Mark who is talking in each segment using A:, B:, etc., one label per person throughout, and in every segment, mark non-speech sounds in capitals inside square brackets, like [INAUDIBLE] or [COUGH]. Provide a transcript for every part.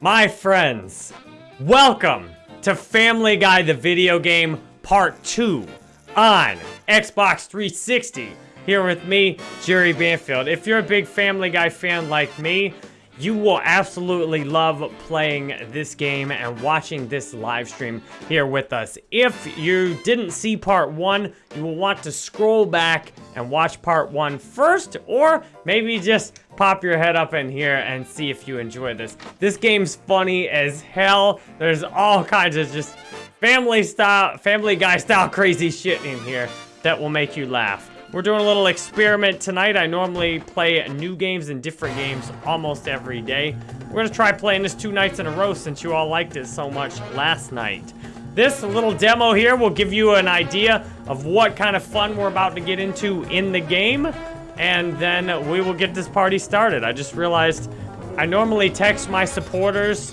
A: My friends, welcome to Family Guy the video game part 2 on Xbox 360. Here with me, Jerry Banfield. If you're a big Family Guy fan like me, you will absolutely love playing this game and watching this live stream here with us. If you didn't see part one, you will want to scroll back and watch part one first, or maybe just pop your head up in here and see if you enjoy this. This game's funny as hell. There's all kinds of just family style, family guy style [LAUGHS] crazy shit in here that will make you laugh. We're doing a little experiment tonight. I normally play new games and different games almost every day. We're gonna try playing this two nights in a row since you all liked it so much last night. This little demo here will give you an idea of what kind of fun we're about to get into in the game. And then we will get this party started. I just realized I normally text my supporters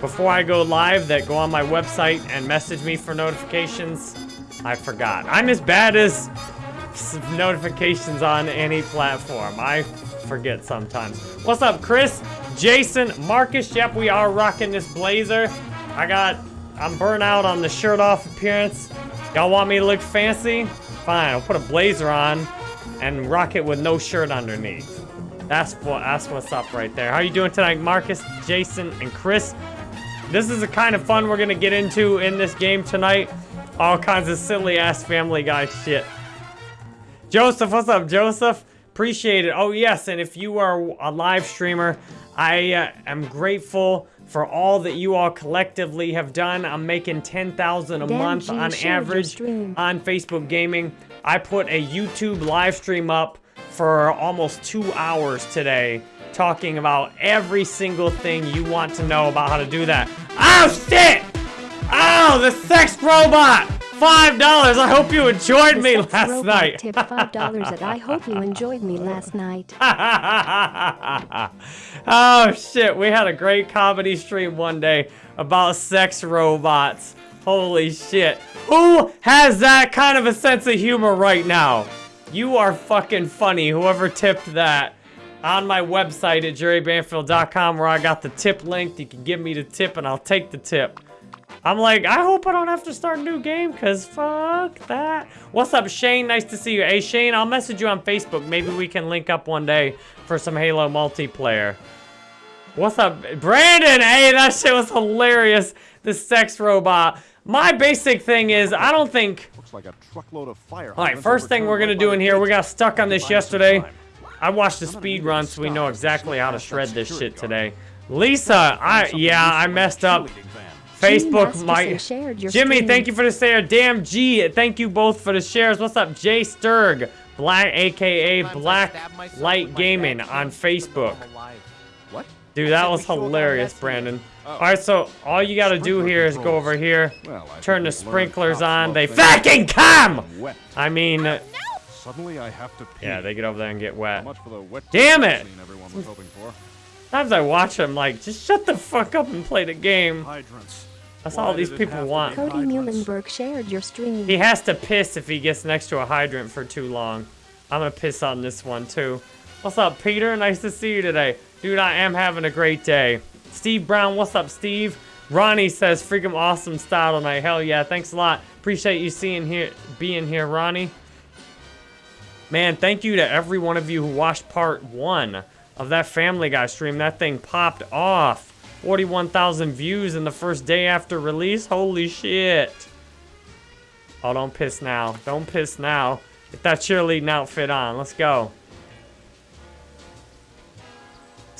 A: before I go live that go on my website and message me for notifications. I forgot. I'm as bad as notifications on any platform. I forget sometimes. What's up, Chris? Jason, Marcus, yep, we are rocking this blazer. I got, I'm burnt out on the shirt off appearance. Y'all want me to look fancy? Fine, I'll put a blazer on and rock it with no shirt underneath. That's what, that's what's up right there. How you doing tonight, Marcus, Jason, and Chris? This is the kind of fun we're gonna get into in this game tonight. All kinds of silly ass Family Guy shit. Joseph, what's up, Joseph? Appreciate it. Oh, yes, and if you are a live streamer, I uh, am grateful for all that you all collectively have done. I'm making 10,000 a
B: Damn,
A: month on average on Facebook Gaming. I put a YouTube live stream up for almost two hours today talking about every single thing you want to know about how to do that. Oh, shit! Oh, the sex robot! Five dollars. I hope you enjoyed
B: The
A: me last night.
B: Tip five dollars at I hope you enjoyed me last night. [LAUGHS]
A: oh shit, we had a great comedy stream one day about sex robots. Holy shit. Who has that kind of a sense of humor right now? You are fucking funny, whoever tipped that. On my website at jerrybanfield.com where I got the tip linked. You can give me the tip and I'll take the tip. I'm like, I hope I don't have to start a new game, because fuck that. What's up, Shane? Nice to see you. Hey, Shane, I'll message you on Facebook. Maybe we can link up one day for some Halo multiplayer. What's up, Brandon? Hey, that shit was hilarious. The sex robot. My basic thing is, I don't think...
C: Looks like a truckload of fire.
A: All right, first thing we're gonna do in here, we got stuck on this yesterday. I watched the speed run, so we know exactly how to shred this shit today. Lisa, I yeah, I messed up. Facebook
B: Masterson
A: might. Jimmy, thank you for the share. Damn G, thank you both for the shares. What's up, Jay Sturg, Black, aka Black Light Gaming on Facebook.
C: What?
A: Dude, that was
C: we showed that
A: hilarious. Brandon.
C: Oh.
A: All right, so all you gotta do
C: Sprinkler
A: here is go over here,
C: Well,
A: turn the
C: think we've learned
A: sprinklers on. They fucking come. I mean, uh,
C: Suddenly I have to pee.
A: yeah, they get over there and get wet.
C: much for the wet
A: Damn
C: t-shirt
A: it!
C: scene everyone was hoping for.
A: Sometimes I watch them like, just shut the fuck up and play the game.
C: Hydrants.
A: That's
C: Why
A: all these people want.
B: Cody
C: hydrants?
B: Muhlenberg shared your stream.
A: He has to piss if he gets next to a hydrant for too long. I'm gonna piss on this one too. What's up, Peter? Nice to see you today. Dude, I am having a great day. Steve Brown, what's up, Steve? Ronnie says, freaking awesome style tonight. Hell yeah, thanks a lot. Appreciate you seeing here, being here, Ronnie. Man, thank you to every one of you who watched part one of that Family Guy stream. That thing popped off. 41,000 views in the first day after release. Holy shit. Oh, don't piss now. Don't piss now. Get that cheerleading outfit on. Let's go.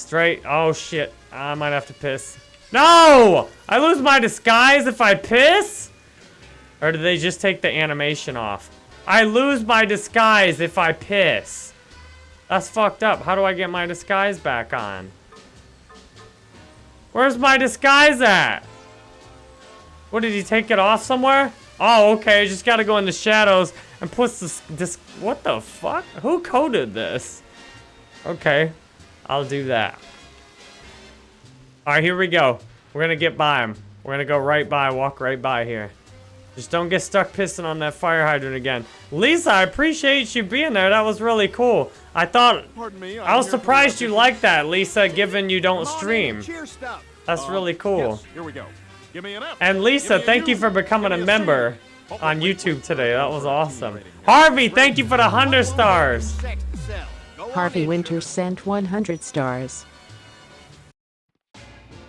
A: Straight. Oh, shit. I might have to piss. No! I lose my disguise if I piss? Or do they just take the animation off? I lose my disguise if I piss. That's fucked up. How do I get my disguise back on? Where's my disguise at? What, did he take it off somewhere? Oh, okay, just gotta go in the shadows and put this, this, what the fuck? Who coded this? Okay, I'll do that. All right, here we go. We're gonna get by him. We're gonna go right by, walk right by here. Just don't get stuck pissing on that fire hydrant again. Lisa, I appreciate you being there. That was really cool. I thought,
C: me. I'm
A: was
C: here for the
A: surprised you liked that, Lisa, given you don't
D: Come on in
A: stream.
D: and Cheer stuff.
A: That's
C: Uh,
A: really cool.
C: Yes, here we go. Give me an F.
A: And Lisa, thank you for becoming a member on YouTube today. That was
C: for a team
A: awesome. Harvey, thank you for the 100 stars.
C: Go on
D: Harvey
C: in.
D: Winter sent 100 stars.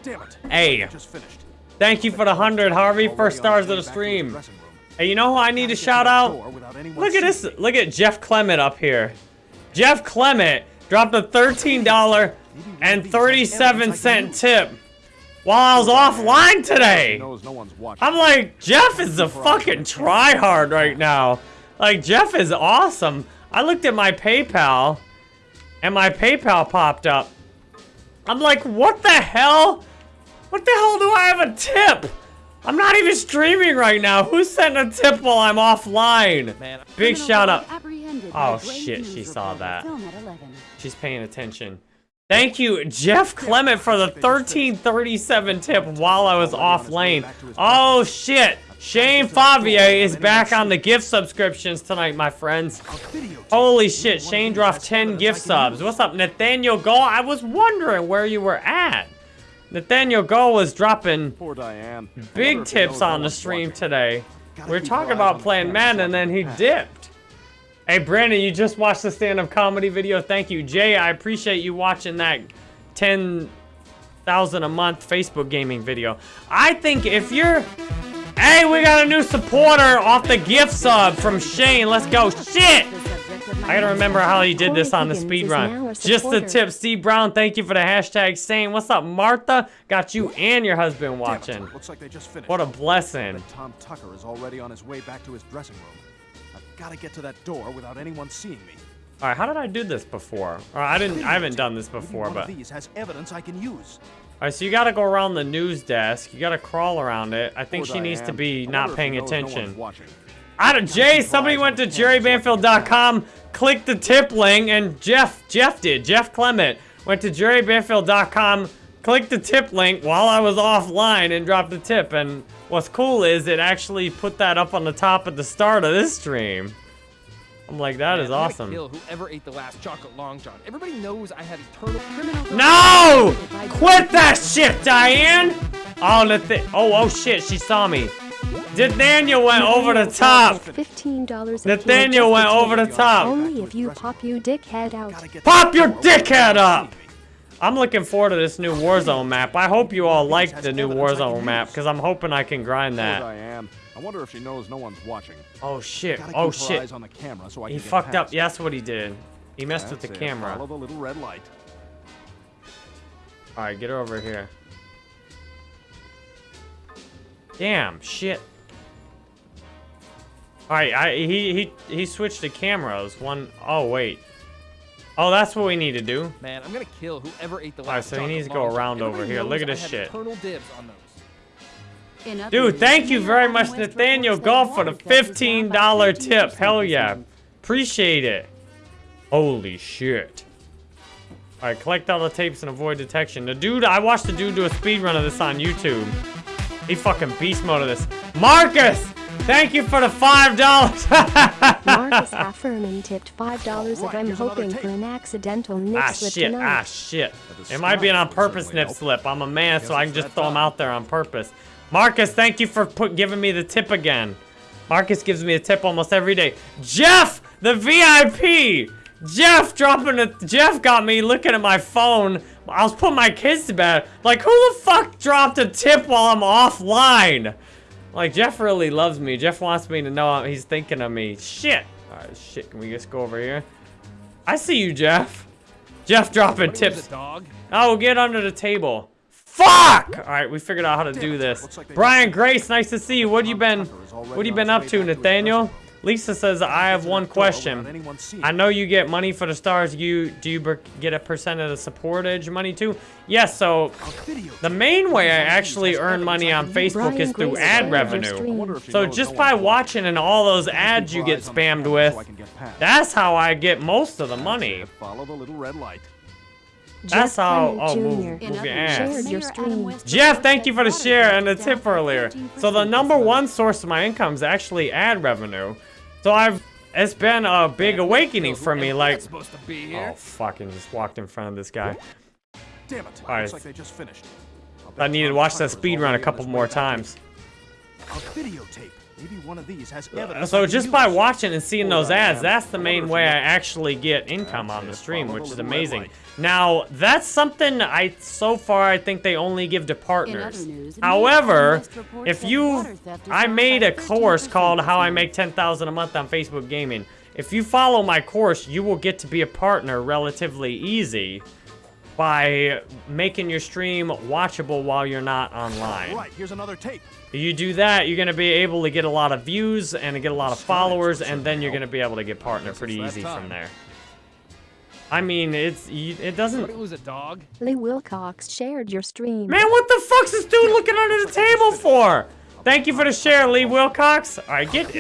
C: Damn it.
A: Hey.
C: Just finished.
A: Thank you for the 100, Harvey.
C: Already
A: First stars
C: his
A: of the
C: back to his
A: stream. Hey, you know who I need
C: Gotta
A: shout out?
C: door without anyone
A: Look at this.
C: me.
A: Look at Jeff Clement up here. Jeff Clement dropped a $13 and 37 cent tip while I was offline today.
C: knows no one's watching.
A: I'm like, Jeff is a fucking tryhard right now. Like, Jeff is awesome. I looked at my PayPal, and my PayPal popped up. I'm like, what the hell? What the hell do I have a tip? I'm not even streaming right now. Who's sending a tip while I'm offline? Big shout out. Oh, shit, she saw that. She's paying attention. Thank you, Jeff Clement, for the 1337 tip while I was off lane. Oh, shit. Shane Favier is back on the gift subscriptions tonight, my friends. Holy shit, Shane dropped 10 gift subs. What's up, Nathaniel Gall? I was wondering where you were at. Nathaniel Gall was dropping. Big tips on the stream today. We are talking about playing Madden and then he dipped. Hey, Brandon, you just watched the stand-up comedy video. Thank you. Jay, I appreciate you watching that 10,000 a month Facebook gaming video. I think if you're... Hey, we got a new supporter off the gift sub from Shane. Let's go. Shit! I gotta remember how he did this on the speed
B: Higgins is now
A: run. Just the tip, Steve Brown. Thank you for the hashtag saying. What's up, Martha? Got you and your husband watching.
C: Looks like they just finished.
A: What a blessing.
C: Tom Tucker is already on his way back to his dressing room. I've got to get to that door without anyone seeing me.
A: All right, how did I do this before? Or I didn't. I haven't done this before, but.
C: these has evidence I can use.
A: Right, so you got to go around the news desk. You got to crawl around it. I think she needs to be not paying attention. Out of Jay, somebody went to jerrybanfield.com, clicked the tip link, and Jeff, Jeff did. Jeff Clement went to jerrybanfield.com, clicked the tip link while I was offline and dropped the tip. And what's cool is it actually put that up on the top at the start of this stream. I'm like, that is
E: Man, I'm gonna
A: awesome.
E: Kill whoever ate the last chocolate long john. Everybody knows I have eternal criminal.
A: No! Quit that shit, Diane! Oh, Nath- oh, oh shit, she saw me. Nathaniel went over the top.
B: Fifteen dollars.
A: Nathaniel went over the top.
B: Only if you pop you dickhead out.
A: Pop your
C: that door without
A: dickhead up! I'm looking forward to this new Warzone map. I hope you all like the new Warzone map, because I'm hoping I can grind
C: Poor
A: that.
C: Diane. I wonder if she knows no one's watching.
A: Oh shit,
C: Gotta
A: oh shit.
C: eyes on the camera so I
A: He
C: can get
A: fucked up. Yeah, that's what he did. He messed with the
C: it.
A: camera.
C: Follow the little red light.
A: Alright, get her over here. Damn, shit. Alright, I he he he switched the cameras. One oh wait. Oh, that's what we need to do.
E: Man, I'm gonna kill whoever ate the last
A: Alright, so he needs to go around over here. Look at this shit.
E: Eternal dibs on those.
A: Dude, thank you very much, Nathaniel Golf, for the $15 tip. Hell yeah. Appreciate it. Holy shit. Alright, collect all the tapes and avoid detection. The dude, I watched the dude do a speed run of this on YouTube. He fucking beast mode of this. Marcus! Thank you for the $5.
B: Marcus [LAUGHS] Afferman tipped five dollars if I'm hoping for an accidental nip
A: ah,
B: slip
A: shit. Ah, shit.
C: But the
A: It might be an on purpose nip slip. I'm a man, so I can just throw them out there on purpose. Marcus, thank you for put, giving me the tip again. Marcus gives me a tip almost every day. Jeff, the VIP. Jeff dropping a. Jeff got me looking at my phone. I was putting my kids to bed. Like, who the fuck dropped a tip while I'm offline? Like, Jeff really loves me. Jeff wants me to know he's thinking of me. Shit. Alright, shit. Can we just go over here? I see you, Jeff. Jeff dropping tips.
E: dog.
A: Oh, get under the table. Fuck! All right, we figured out how to do this.
C: Looks like they
A: Brian Grace, nice to see you. What you been? What you been up to,
C: back to his
A: Nathaniel? Lisa says I have one question.
C: without anyone seeing
A: I know you get money for the stars. You do you get a percent of the supportage money too? Yes. So the main way I
C: One of these
A: actually earn money on. Facebook is through ad revenue.
C: I
B: stream.
C: wonder if she
A: So just by watching and all those ads you get
C: eyes on the
A: spammed with,
C: so I can get past.
A: that's how I get most of the money.
C: Follow the little red light.
A: That's
B: Jeff
A: how. Oh, move, move your ass.
B: Your stream.
A: Jeff, thank you for the share and the tip earlier. So the number one source of my income is actually ad revenue. So I've it's been a big awakening for me. Like,
E: that's supposed
A: oh fucking, just walked in front of this guy.
C: Damn it.
A: Alright.
C: Looks like they just finished. I'll
A: I needed to watch that speed run a couple more times.
C: A videotape. Maybe one of these has uh, evidence. I
A: So just by watching and seeing those ads, that's the main way I actually get income on the stream, which is amazing.
C: Light.
A: Now, that's something I, so far, I think they only give to partners.
F: news,
A: However, if you,
F: water theft is
A: I made a course called How I. Make 10,000 a Month on Facebook Gaming. If you follow my course, you will get to be a partner relatively easy by making your stream watchable while you're not online.
C: Right, here's another tape.
A: You do that, you're gonna be able to get a lot of views and get a lot of
C: Skies
A: followers, and then you're gonna be able to get partner pretty
C: it's that
A: easy from there. I mean, it's you, it
E: Somebody
A: doesn't.
E: It was a dog?
B: Lee Wilcox shared your stream.
A: Man, what the fuck's this dude looking under the table for? Thank you for the share, Lee Wilcox. All right, get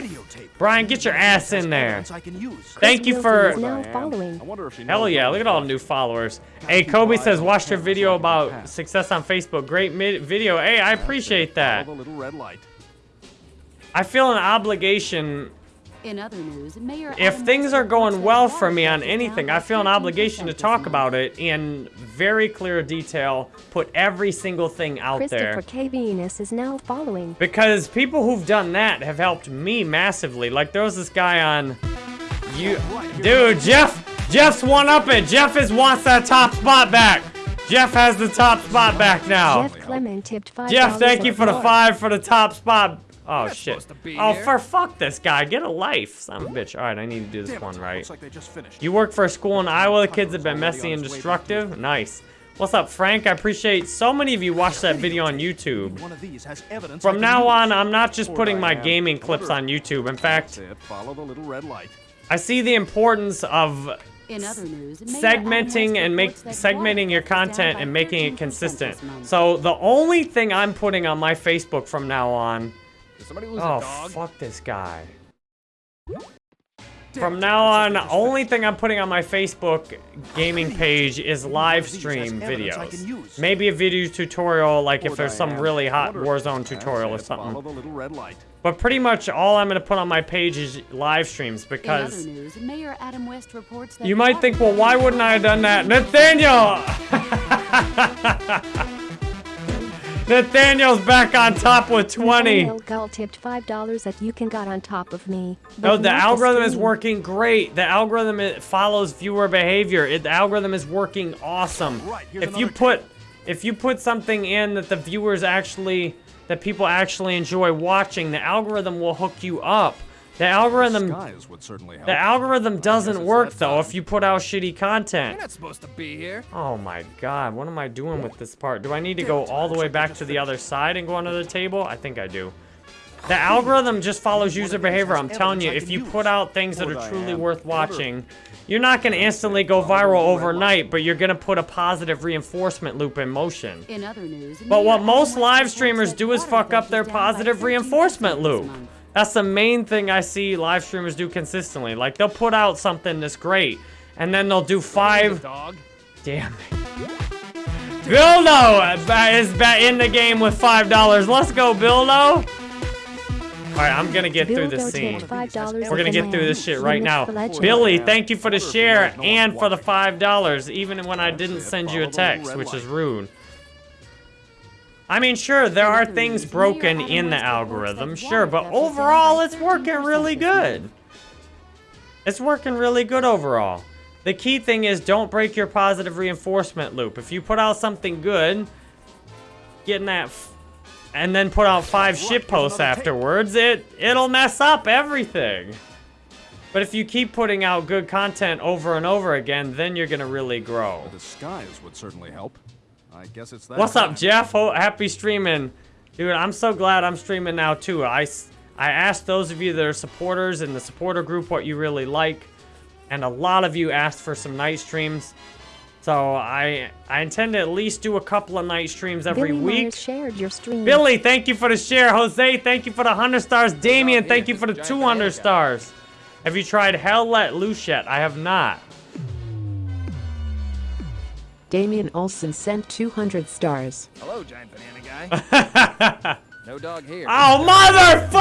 A: Brian, get your ass in there.
C: Evidence I can use.
A: Thank you for.
B: is now
C: I am.
B: following.
C: I wonder if she
A: Hell yeah, look at all
C: the
A: new followers. Hey, Kobe says,
C: eyes
A: watch your video
C: camera so I can
A: about success on Facebook. Great mid- video. Hey, I appreciate that.
C: Follow the little red light.
A: I feel an obligation
F: In other news, Mayor
A: if
F: Adam
A: things are going well for me on
F: theft is down
A: anything, I feel an obligation to talk about it in very clear detail, put every single thing out there.
B: Christopher K. Venus is now following.
A: Because people who've done that have helped me massively. Like there was this guy on you Dude, Jeff Jeff's one up it. Jeff is wants that top spot back. Jeff has the top spot back now.
B: Jeff Clement tipped five.
A: Jeff, thank you for the five for the top spot. Oh
E: not
A: shit.
E: supposed to be
A: Oh
E: here.
A: for fuck this guy. Get a life, son of a bitch. Alright, I need to do this
C: Damn
A: one right.
C: Looks like they just finished.
A: You work for a school in Iowa. The kids have been messy and destructive. Nice. What's up, Frank? I appreciate so many of you watched that video on YouTube.
C: One of these has evidence
A: From now on, I'm not just putting my gaming clips on YouTube. In fact,
C: it. Follow the little red light.
A: I see the importance of
F: news,
A: segmenting and make segmenting your
F: theft is down
A: content and making it consistent. So the only thing I'm putting on my Facebook from now on.
E: Did somebody lose
A: Oh
E: a dog?
A: fuck this guy.
C: Damn
A: From now on, only thing I'm putting on my Facebook gaming page is live stream videos. Maybe a video tutorial, like if there's some really hot Warzone tutorial or something.
C: the little red light.
A: But pretty much all I'm gonna put on my page is live streams because
F: news, Mayor Adam West reports that
A: you might think, well, why wouldn't I have done that? Nathaniel! [LAUGHS] [LAUGHS] Nathaniel's back on top with 20.
B: Nathaniel Gull tipped five dollars that you can got on top of me.
A: No, the
B: not
A: algorithm is working great. The algorithm it follows viewer behavior. It, the algorithm is working awesome.
C: Right,
A: if you
C: another
A: put if you put something in that the viewers actually that people actually enjoy watching, the algorithm will hook you up. The algorithm
C: Skies would certainly help.
A: the algorithm doesn't work though
C: time.
A: if you put out shitty
E: You're
A: content.
E: not supposed to be here.
A: Oh my god, what am I doing with this part? Do I need to go all the way back to the other side and go under the table? I think I do. The algorithm just follows user behavior. I'm telling you, if you put out things that are truly worth watching, you're not going to instantly go viral overnight, but you're going to put a positive reinforcement loop in motion.
F: In other news,
A: But what most
F: West
A: live streamers do is fuck up their
F: is down by
A: positive reinforcement loop.
F: Month.
A: That's the main thing I see live streamers do consistently. Like, they'll put out something that's great, and then they'll do five
E: dog?
A: Damn it. Bildo is ba- in the game with five dollars. Let's go, Bildo. All right, I'm gonna get through this scene.
B: tipped five dollars.
A: We're gonna get through this shit right now.
B: Billy.
A: Billy, thank you for the share and for the five dollars, even when I didn't send you a text, which is rude. I mean, sure, there are things broken in the algorithm, sure, but overall, it's working really good. It's working really good overall. The key thing is don't break your positive reinforcement loop. If you put out something good, getting that, f- and then put out five shit posts afterwards, it it'll mess up everything. But if you keep putting out good content over and over again, then you're gonna really grow.
C: The skies would certainly help. I guess it's that.
A: What's up. Jeff? Oh, happy streaming. Dude, I'm so glad I'm streaming now, too. I, I asked those of you that are supporters in the supporter group what you really like, and a lot of you asked for some night streams. So I I intend to at least do a couple of night streams every
B: Billy
A: week.
B: Myers shared your stream.
A: Billy, thank you for the share. Jose, thank you for the 100 stars. Damien, thank you for the 200 stars. Have you tried Hell Let Loose yet? I have not.
D: Damian Olson sent 200 stars.
E: Hello, giant banana guy. [LAUGHS] no dog here.
A: Oh,
D: Jose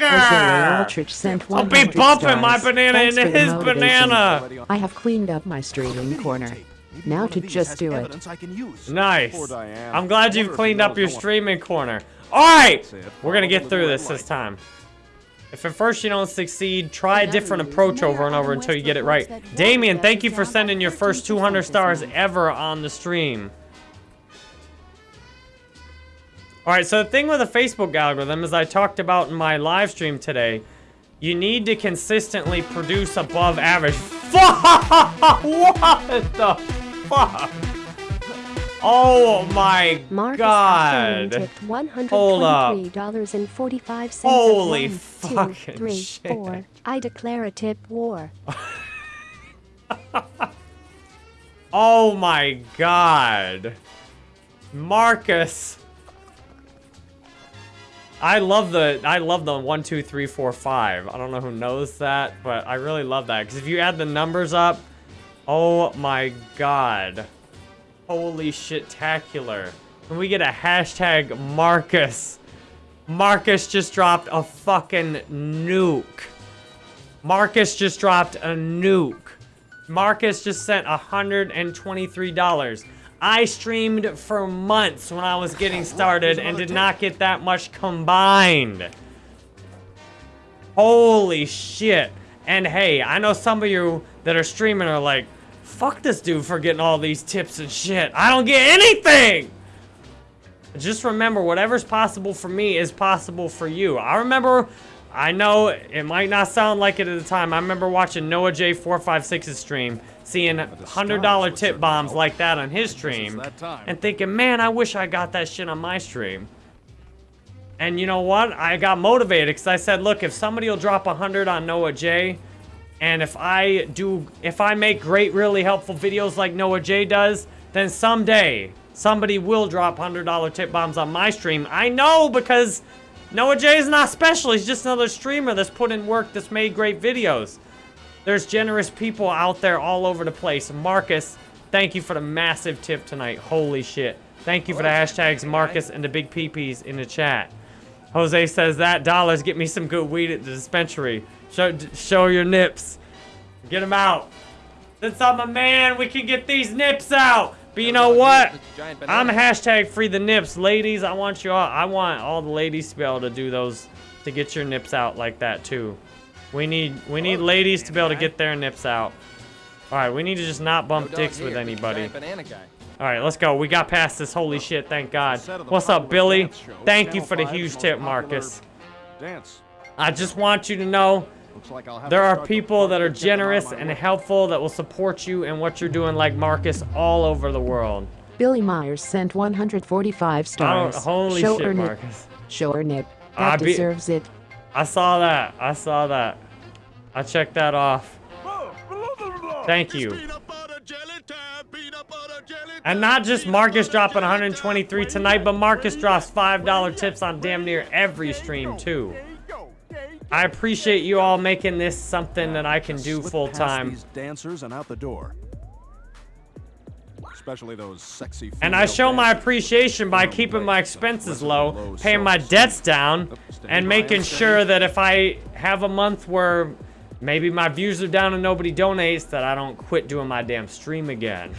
A: motherfucker!
D: Aldrich sent
A: I'll be bumping my banana
D: Thanks
A: into his banana.
D: I have cleaned up my streaming corner. Now to just do it.
C: I can use.
A: Nice. I'm glad you've cleaned up your streaming corner. Alright! We're gonna get through this this time. If at first you don't succeed, try a different approach over and over until you get it right. Damien, thank you for sending your first 200 stars ever on the stream. Alright, so the thing with the Facebook algorithm, as I talked about in my live stream today, you need to consistently produce above average. Fuck! [LAUGHS] What the fuck? Oh my
B: Marcus
A: god.
B: Tipped
A: Hold up.
B: $123.45
A: Holy
B: one,
A: fucking
B: two, three,
A: shit.
B: four. I declare a tip war. [LAUGHS]
A: Oh my god. Marcus. I love the I love the one, two, three, four, five. I don't know who knows that, but I really love that. Because if you add the numbers up, oh my god. Holy shit-tacular. Can we get a hashtag Marcus? Marcus just dropped a fucking nuke. Marcus just dropped a nuke. Marcus just sent $123. I streamed for months when I was getting started and did not get that much combined. Holy shit. And hey, I know some of you that are streaming are like, fuck this dude for getting all these tips and shit. I don't get anything! Just remember, whatever's possible for me is possible for you. I remember, I know it might not sound like it at the time. I remember watching Noah J456's stream, seeing $100 tip bombs like that on his stream, and thinking, man, I wish I got that shit on my stream. And you know what? I got motivated because I said, look, if somebody will drop 100 on Noah J, and if I do, if I make great, really helpful videos like Noah J does, then someday somebody will drop $100 tip bombs on my stream. I know because Noah J is not special. He's just another streamer that's put in work that's made great videos. There's generous people out there all over the place. Marcus, thank you for the massive tip tonight. Holy shit. Thank you for the hashtags Marcus and the big peepees in the chat. Jose says that dollars get me some good weed at the dispensary. Show, show your nips. Get them out. Since I'm a man, we can get these nips out. But you know what? I'm hashtag free the nips. Ladies, I want you all, I want all the ladies to be able to do those, to get your nips out like that too. We need, we need ladies to be able to get their nips out. All right, we need to just not bump dicks
E: here,
A: with anybody.
E: giant banana guy.
A: All right, let's go. We got past this. Holy shit, thank God.
C: Set of the
A: What's up, Billy? Thank you for the huge tip, Marcus.
C: Dance.
A: I just want you to know
C: Looks like I'll have
A: there
C: to
A: are people that are
C: to get them out of
A: generous and
C: way.
A: helpful that will support you and what you're doing like Marcus all over the world.
D: Billy Myers sent 145 stars.
A: holy
D: Show
A: shit,
D: her nip.
A: Marcus.
D: Show her nip. That
A: be-
D: deserves it.
A: I saw that. I saw that. I checked that off. Thank you. And not just Marcus dropping 123 tonight, but Marcus drops $5 tips on damn near every stream too. I appreciate you all making this something that I can do full time.
C: These dancers and out the door. Especially those sexy.
A: And I show my appreciation by keeping my expenses low,
C: low
A: paying my debts down, and making sure that if I have a month where maybe my views are down and nobody donates, that I don't quit doing my damn stream again.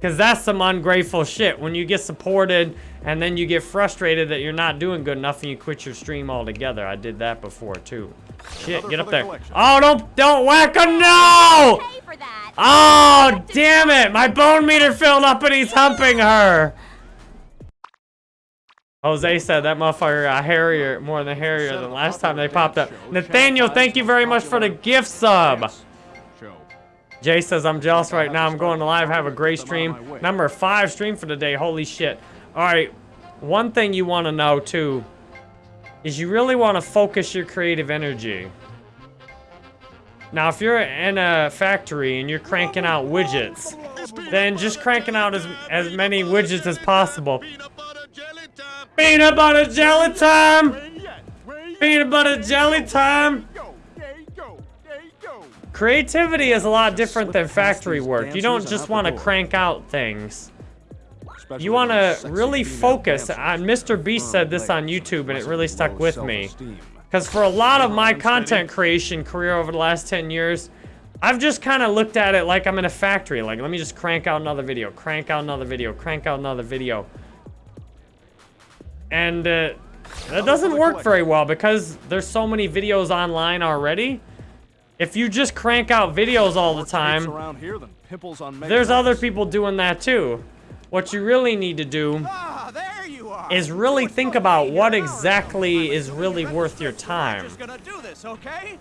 A: Because that's some ungrateful shit. When you get supported and then you get frustrated that you're not doing good enough and you quit your stream altogether. I did that before too. Shit,
C: Another
A: get up there.
C: collection.
A: Oh, don't, don't whack a no! Oh, damn it! My bone meter filled up and he's humping her. Jose said that motherfucker got hairier, more than hairier than last time they popped up. Nathaniel, thank you very much for the gift sub. Jay says, I'm jealous right now. I'm going to live. Have a great stream. Number five stream for the day. Holy shit. All right. One thing you want to know, too, is you really want to focus your creative energy. Now, if you're in a factory and you're cranking out widgets, then just cranking out as, as many widgets as possible. Peanut butter jelly time! Peanut butter jelly time! Creativity is a lot different than factory work. You don't just want to crank out things. You want to really focus. Uh, Mr. Beast said this on YouTube, and it really stuck with me. Because for a lot of my content creation career over the last 10 years, I've just kind of looked at it like I'm in a factory. Like, let me just crank out another video, crank out another video, crank out another video. And uh, that doesn't work very well because there's so many videos online already. If you just crank out videos all the time,
C: here than pimples on
A: there's other people doing that too. What you really need to do
C: Ah, there you are.
A: is really think about what exactly is really worth your time.
C: Do this, okay?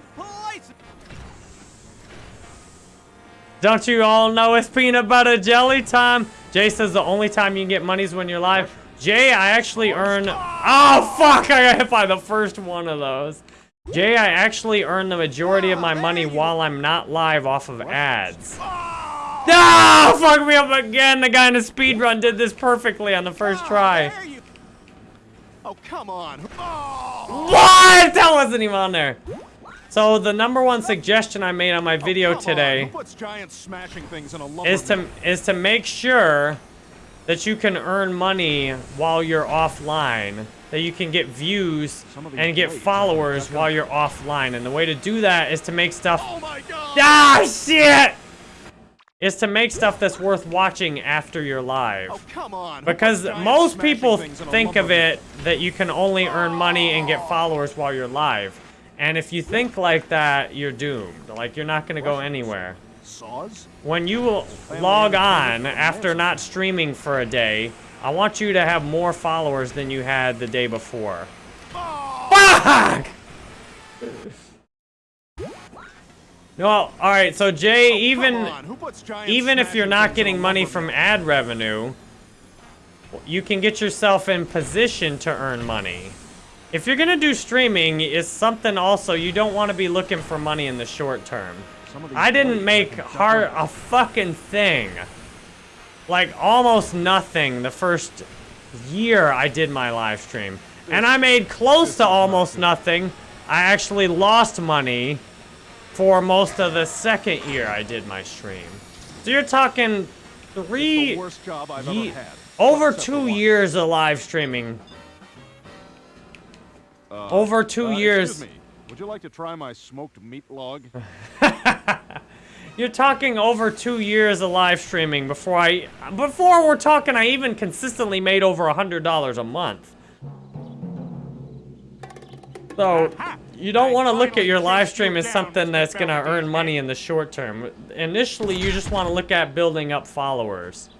A: Don't you all know it's peanut butter jelly time? Jay says the only time you can get money is when you're live. Jay, I actually earn... Oh, fuck! I got hit by the first one of those. Jay, I actually earn the majority of my money while I'm not live off of ads. Ah, fuck me up again. The guy in the speed run did this perfectly on the first try.
C: Oh come on. Oh.
A: What? That wasn't even on there. So the number one suggestion I made on my video
C: Oh,
A: today
C: Who puts giant smashing things in a lumber
A: is to is to make sure that you can earn money while you're offline. That you can get views
C: Some of these
A: and get followers while you're offline. And the way to do that is to make stuff.
C: Oh my god.
A: Ah, shit! Is to make stuff that's worth watching after you're live.
C: Oh come on.
A: Because most people
C: things in a
A: think of it that you can only earn money and get followers while you're live. And if you think like that, you're doomed. Like, you're not going to go anywhere.
C: Saws?
A: When you will log on after not streaming for a day, I want you to have more followers than you had the day before. Fuck! No, alright, so Jay, oh, even
C: Come on. Who puts giant
A: even if you're not
C: things in a
A: getting money from ad revenue, you can get yourself in position to earn money. If you're gonna do streaming, it's something also you don't want to be looking for money in the short term.
C: Some of these
A: I didn't make hard a fucking thing. Like almost nothing the first year I did my live stream. And I made close to almost nothing. I actually lost money for most of the second year I did my stream. So you're talking three,
C: the worst job I've
A: ye-
C: ever had.
A: over two years of live streaming.
C: Uh,
A: over two
C: uh,
A: years.
C: Would you like to try my smoked meat log? [LAUGHS]
A: You're talking over two years of live streaming before I, before we're talking I even consistently made over a hundred dollars a month. So, you don't want to look at your live stream as something that's going to earn money in the short term. Initially, you just want to look at building up followers.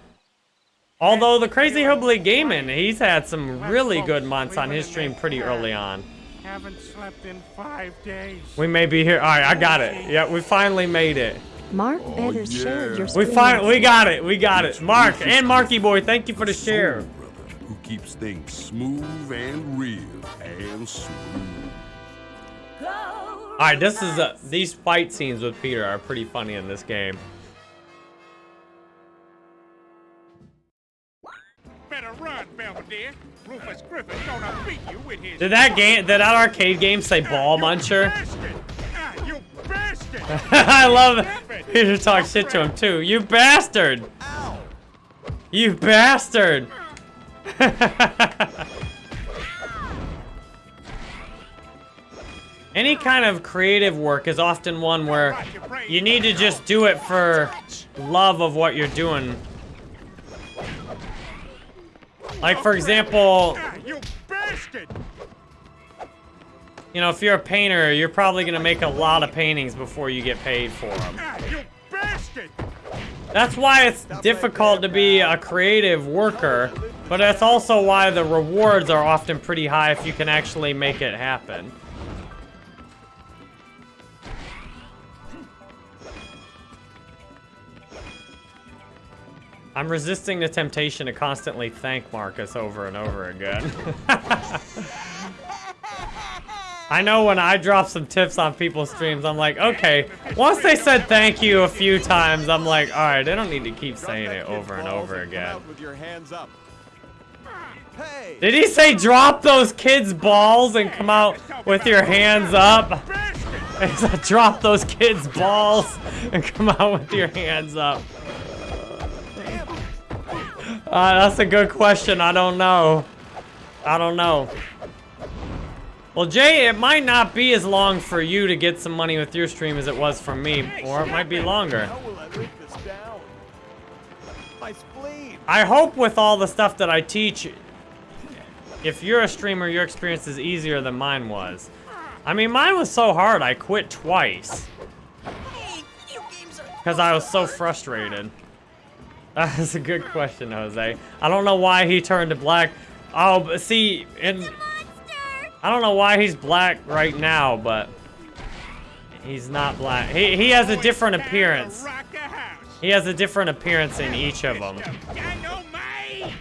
A: Although the Crazy Hoobly Gaming, he's had some really good months on his stream pretty early on.
G: Haven't slept in five days.
A: We may be here. All right, I got it. Yeah, we finally made it.
B: Mark better share your
A: We
B: screen.
A: find we got it. We got it. Mark and Marky Boy, thank you for the share.
H: Soul brother who keeps things smooth and real and smooth.
A: All right, this is uh, these fight scenes with Peter are pretty funny in this game.
G: Better run, Belvedere. Rufus Griffin gonna beat you with his.
A: Did that game, did that arcade game say Ball
G: You
A: Muncher?
G: Bastard! You! [LAUGHS]
A: I love it. Peter talks shit to him too. You bastard! You bastard! [LAUGHS] Any kind of creative work is often one where you need to just do it for love of what you're doing. Like, for example,
G: Ah, you bastard!
A: You know, if you're a painter, you're probably gonna make a lot of paintings before you get paid for them.
G: You bastard!
A: That's why it's difficult to be a creative worker, but that's also why the rewards are often pretty high if you can actually make it happen. I'm resisting the temptation to constantly thank Marcus over and over again. [LAUGHS] I know when I drop some tips on people's streams, I'm like, okay, once they said thank you a few times, I'm like, all right, they don't need to keep saying it over and over again. Did he say drop those kids' balls and come out with your hands up? He said drop those kids' balls and come out with your hands up. Uh, that's a good question. I don't know. I don't know. Well, Jay, it might not be as long for you to get some money with your stream as it was for me, or it might be longer.
C: I live this down? My spleen.
A: I hope with all the stuff that I teach, if you're a streamer, your experience is easier than mine was. I mean, mine was so hard, I quit twice. Because I was so frustrated. That's a good question, Jose. I don't know why he turned to black. Oh, but see, and I don't know why he's black right now, but he's not black. He, he has a different appearance. He has a different appearance in each of them.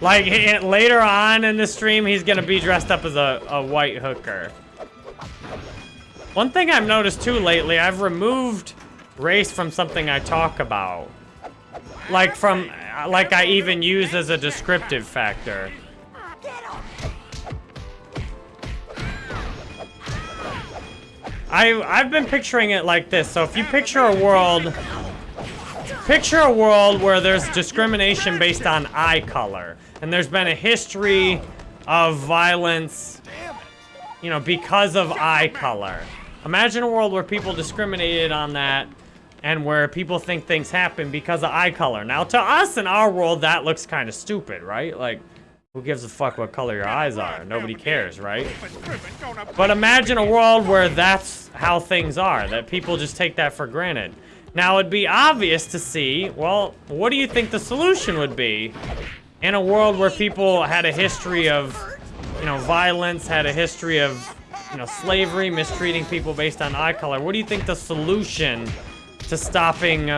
A: Like, later on in the stream, he's gonna be dressed up as a, a white hooker. One thing I've noticed too lately, I've removed race from something I talk about. Like from, like I even use as a descriptive factor. I, I've been picturing it like this. So if you picture a world, picture a world where there's discrimination based on eye color. And there's been a history of violence, you know, because of eye color. Imagine a world where people discriminated on that and where people think things happen because of eye color. Now, to us in our world, that looks kind of stupid, right? Like, who gives a fuck what color your eyes are? Nobody cares, right?
G: Rufus Griffin gonna
A: But imagine a world where that's how things are, that people just take that for granted. Now, it'd be obvious to see, well, what do you think the solution would be in a world where people had a history of, you know, violence, had a history of, you know, slavery, mistreating people based on eye color? What do you think the solution to stopping,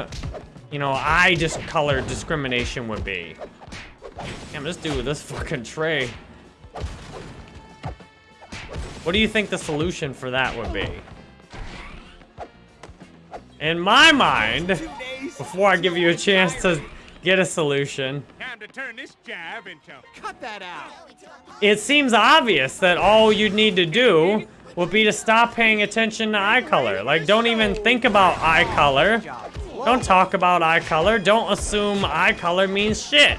A: you know, eye color discrimination would be? Damn, this dude with this fucking tray. What do you think the solution for that would be? In my mind, before I give you a chance to get a solution,
G: Time to turn this jive into
E: Cut that out.
A: it seems obvious that all you'd need to do would be to stop paying attention to eye color. Like, don't even think about eye color. Don't talk about eye color. Don't assume eye color means shit.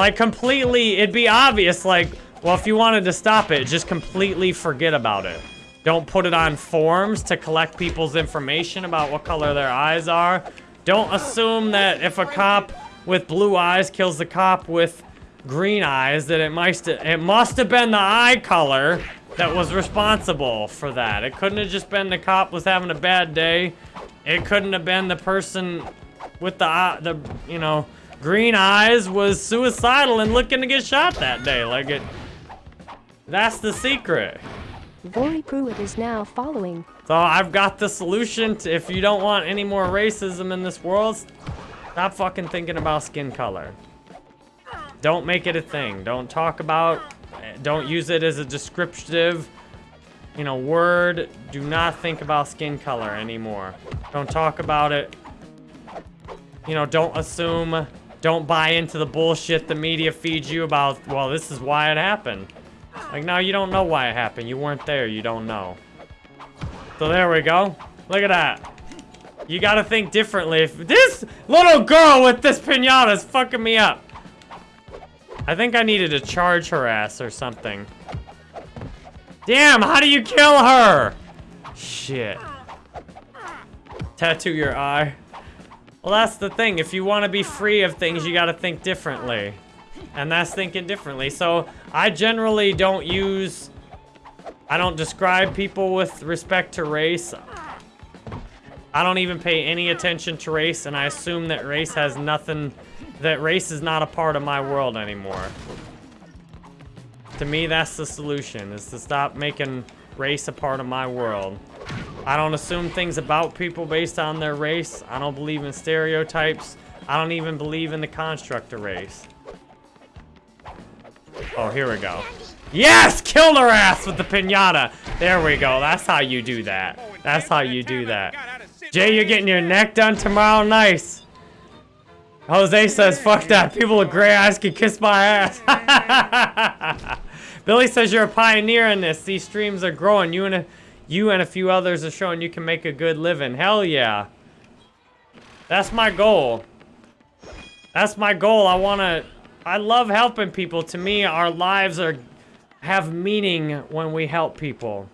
A: Like, completely, it'd be obvious, like, well, if you wanted to stop it, just completely forget about it. Don't put it on forms to collect people's information about what color their eyes are. Don't assume that if a cop with blue eyes kills the cop with green eyes, that it must it must have been the eye color that was responsible for that. It couldn't have just been the cop was having a bad day. It couldn't have been the person with the eye, the you know green eyes was suicidal and looking to get shot that day. Like it. That's the secret.
B: Vori Pruitt is now following.
A: So I've got the solution to if you don't want any more racism in this world, stop fucking thinking about skin color. Don't make it a thing. Don't talk about, don't use it as a descriptive, you know, word. Do not think about skin color anymore. Don't talk about it. You know, don't assume, don't buy into the bullshit the media feeds you about, well, this is why it happened. Like, now you don't know why it happened. You weren't there. You don't know. So there we go. Look at that. You gotta think differently. If this little girl with this pinata is fucking me up. I think I needed to charge her ass or something. Damn, how do you kill her? Shit. Tattoo your eye. Well, that's the thing. If you want to be free of things, you gotta think differently. And that's thinking differently. So, I generally don't use... I don't describe people with respect to race. I don't even pay any attention to race, and I assume that race has nothing... That race is not a part of my world anymore. To me, that's the solution, is to stop making race a part of my world. I don't assume things about people based on their race. I don't believe in stereotypes. I don't even believe in the construct of race. Oh, here we go. Yes! Killed her ass with the pinata! There we go. That's how you do that. That's how you do that. Jay, you're getting your neck done tomorrow? Nice. Jose says, fuck that. People with gray eyes can kiss my ass. [LAUGHS] Billy says you're a pioneer in this. These streams are growing. You and a, you and a few others are showing you can make a good living. Hell yeah. That's my goal. That's my goal. I want to... I love helping people. To me, our lives are have meaning when we help people.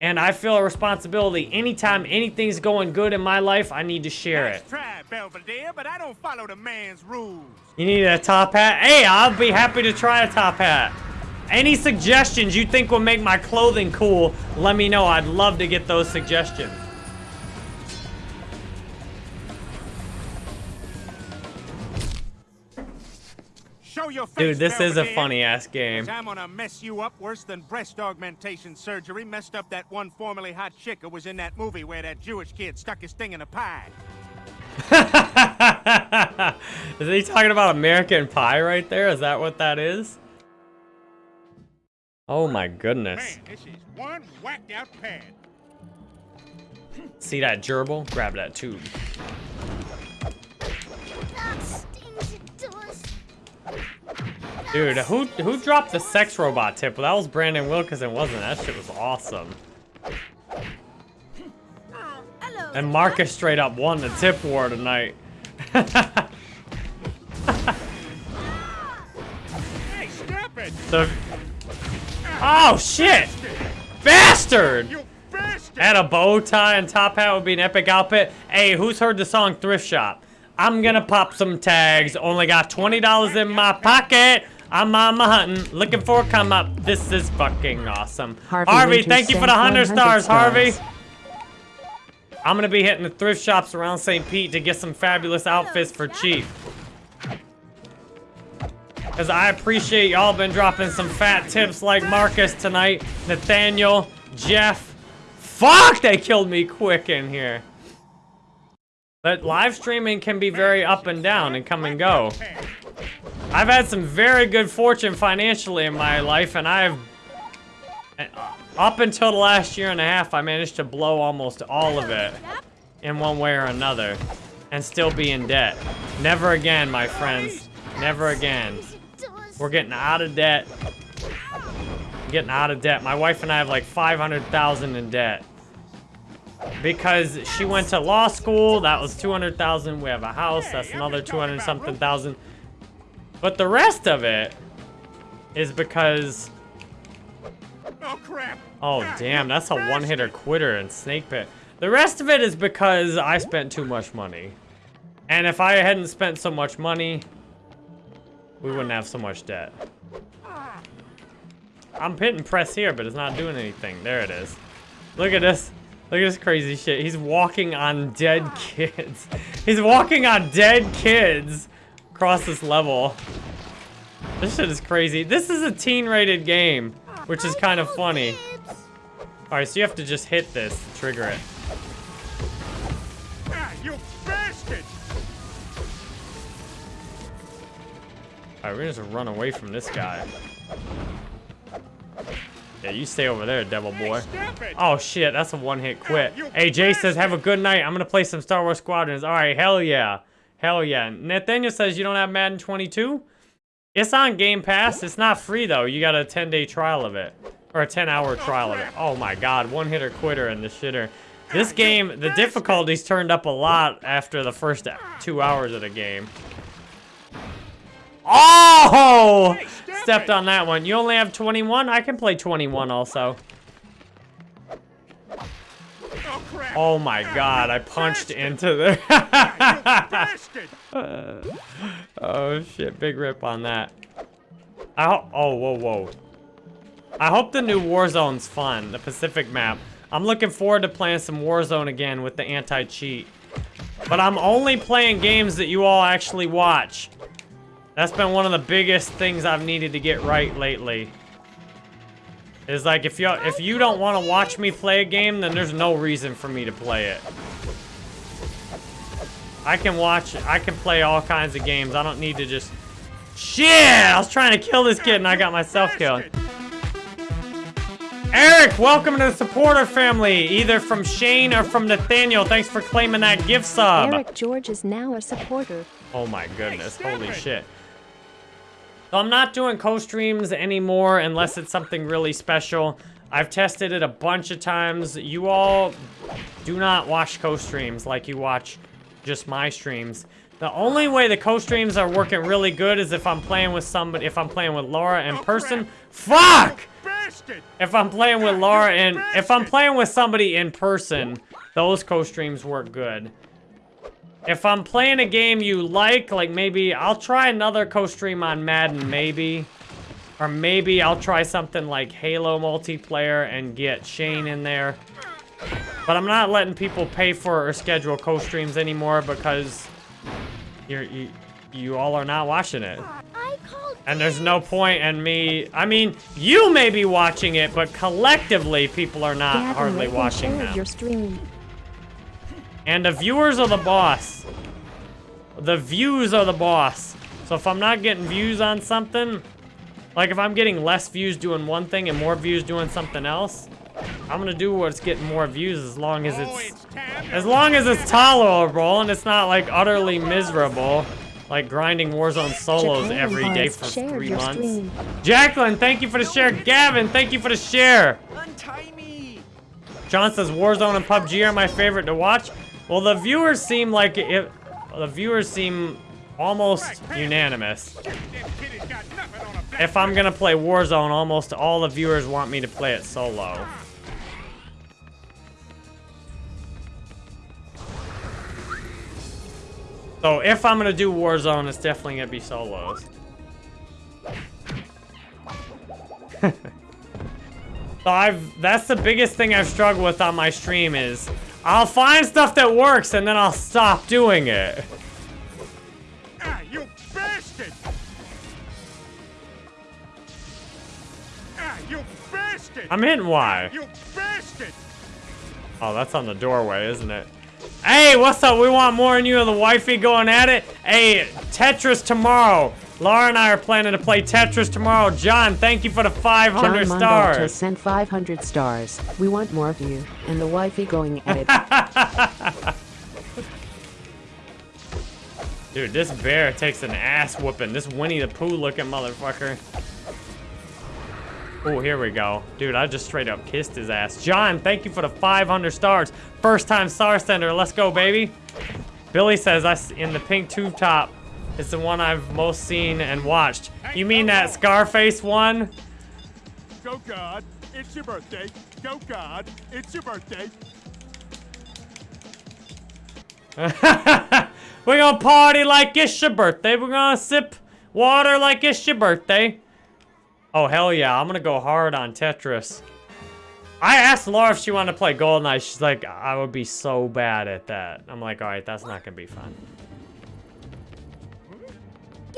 A: And I feel a responsibility. Anytime anything's going good in my life, I need to share it.
G: Try, Belvedere, but I don't follow the man's rules.
A: You need a top hat? Hey, I'll be happy to try a top hat. Any suggestions you think will make my clothing cool, let me know. I'd love to get those suggestions.
G: Show your face,
A: Dude, this is a funny ass game.
G: I'm gonna mess you up worse than breast augmentation surgery messed up that one formerly hot chick who was in that movie where that Jewish kid stuck his thing in a pie. [LAUGHS]
A: is he talking about American Pie right there? Is that what that is? Oh my goodness.
G: Man, this is one whacked out pad.
A: See that gerbil? Grab that tube. Dude, who who dropped the sex robot tip? Well, that was Brandon Wilkinson, wasn't it? That shit was awesome. And Marcus straight up won the tip war tonight. [LAUGHS]
G: Hey, stop it!
A: So, oh shit, bastard!
G: You bastard!
A: Had a bow tie and top hat would be an epic outfit. Hey, who's heard the song Thrift Shop? I'm gonna pop some tags. Only got $20 in my pocket. I'm mama hunting, looking for a come up. This is fucking awesome.
D: Harvey
A: Harvey, thank you for the 100
D: 100
A: stars, Harvey. I'm gonna be hitting the thrift shops around St. Pete to get some fabulous outfits for cheap. Cause I appreciate y'all been dropping some fat tips like Marcus tonight, Nathaniel, Jeff. Fuck, they killed me quick in here. But live streaming can be very up and down and come and go. I've had some very good fortune financially in my life, and I've up until the last year and a half, I managed to blow almost all of it in one way or another and still be in debt. Never again, my friends. Never again. We're getting out of debt. Getting out of debt. My wife and I have like 500,000 in debt. Because she went to law school, that was 200,000. We have a house, that's another 200 something thousand. But the rest of it is because
G: Oh, crap!
A: Oh, damn, that's a one-hitter quitter in Snake Pit. The rest of it is because I spent too much money. And if I hadn't spent so much money, we wouldn't have so much debt. I'm hitting press here, but it's not doing anything. There it is. Look at this. Look at this crazy shit. He's walking on dead kids. [LAUGHS] He's walking on dead kids across this level. This shit is crazy. This is a teen-rated game, which is kind of funny. Alright, so you have to just hit this trigger it.
G: Ah,
A: Alright, we're just gonna run away from this guy. Yeah, you stay over there, devil boy.
G: It!
A: Oh shit, that's a one-hit quit. Hey, Jay says, have a good night. I'm gonna play some Star Wars Squadrons. Alright, hell yeah. Hell yeah. Nathaniel says you don't have Madden 22? It's on Game Pass. It's not free though. You got a 10-day trial of it. Or a 10-hour trial of it. Oh my god, one-hitter quitter and the shitter. This game, the difficulty's turned up a lot after the first two hours of the game. Oh!
G: Hey,
A: Stepped
G: it.
A: on that one. You only have 21? I can play 21 also.
G: Oh!
A: Oh my god, I punched into the...
G: Bastard! [LAUGHS]
A: oh shit, big rip on that. I oh, whoa, whoa. I hope the new Warzone's fun, the Pacific map. I'm looking forward to playing some Warzone again with the anti-cheat. But I'm only playing games that you all actually watch. That's been one of the biggest things I've needed to get right lately. Is like, if you if you don't want to watch me play a game, then there's no reason for me to play it. I can watch, I can play all kinds of games. I don't need to just... Shit! I was trying to kill this kid and I got myself killed. Eric, welcome to the supporter family, either from Shane or from Nathaniel. Thanks for claiming that gift sub.
B: Eric George is now a supporter.
A: Oh my goodness,
G: Hey,
A: holy
G: it.
A: shit. So I'm not doing co-streams anymore unless it's something really special. I've tested it a bunch of times. You all do not watch co-streams like you watch just my streams. The only way the co-streams are working really good is if I'm playing with somebody, if I'm playing with Laura in person. Fuck! If I'm playing with Laura and if I'm playing with somebody in person, those co-streams work good. If I'm playing a game you like, like maybe I'll try another co-stream on Madden, maybe. Or maybe I'll try something like Halo multiplayer and get Shane in there. But I'm not letting people pay for or schedule co-streams anymore because you're, you, you all are not watching it. And there's no point in me, I mean, you may be watching it, but collectively people are not
B: Gavin,
A: hardly
B: like and
A: watching
B: share
A: them.
B: your stream.
A: And the viewers are the boss. The views are the boss. So if I'm not getting views on something, like if I'm getting less views doing one thing and more views doing something else, I'm gonna do what's getting more views as long as
G: Oh,
A: it's
G: it's time to
A: as long as it's tolerable and it's not like utterly miserable, like grinding Warzone solos
B: Japan
A: every day for three months.
B: stream.
A: Jacqueline, thank you for the share. Gavin, thank you for the share. John says Warzone and PUBG are my favorite to watch. Well, the viewers seem like it. The viewers seem almost unanimous.
G: That kid has got nothing on a back.
A: If I'm gonna play Warzone, almost all the viewers want me to play it solo. So if I'm gonna do Warzone, it's definitely gonna be solos. [LAUGHS] so I've that's the biggest thing I've struggled with on my stream is I'll find stuff that works and then I'll stop doing it.
G: Ah, you bastard! Ah, you bastard!
A: I'm hitting Y.
G: You bastard!
A: Oh, that's on the doorway, isn't it? Hey, what's up? We want more and you and the wifey going at it. Hey, Tetris tomorrow. Laura and I are planning to play Tetris tomorrow. John, thank you for the 500
D: John
A: stars.
D: sent 500 stars. We want more of you and the wifey going at it. [LAUGHS]
A: Dude, this bear takes an ass whooping. This Winnie the Pooh looking motherfucker. Oh, here we go. Dude, I just straight up kissed his ass. John, thank you for the 500 stars. First time star sender. Let's go, baby. Billy says I in the pink tube top. It's the one I've most seen and watched. You mean that Scarface one?
C: Go God, it's your birthday. Go God, it's your birthday. [LAUGHS]
A: We're gonna party like it's your birthday. We're gonna sip water like it's your birthday. Oh, hell yeah. I'm gonna go hard on Tetris. I asked Laura if she wanted to play GoldenEye. She's like, I would be so bad at that. I'm like, alright, that's not gonna be fun.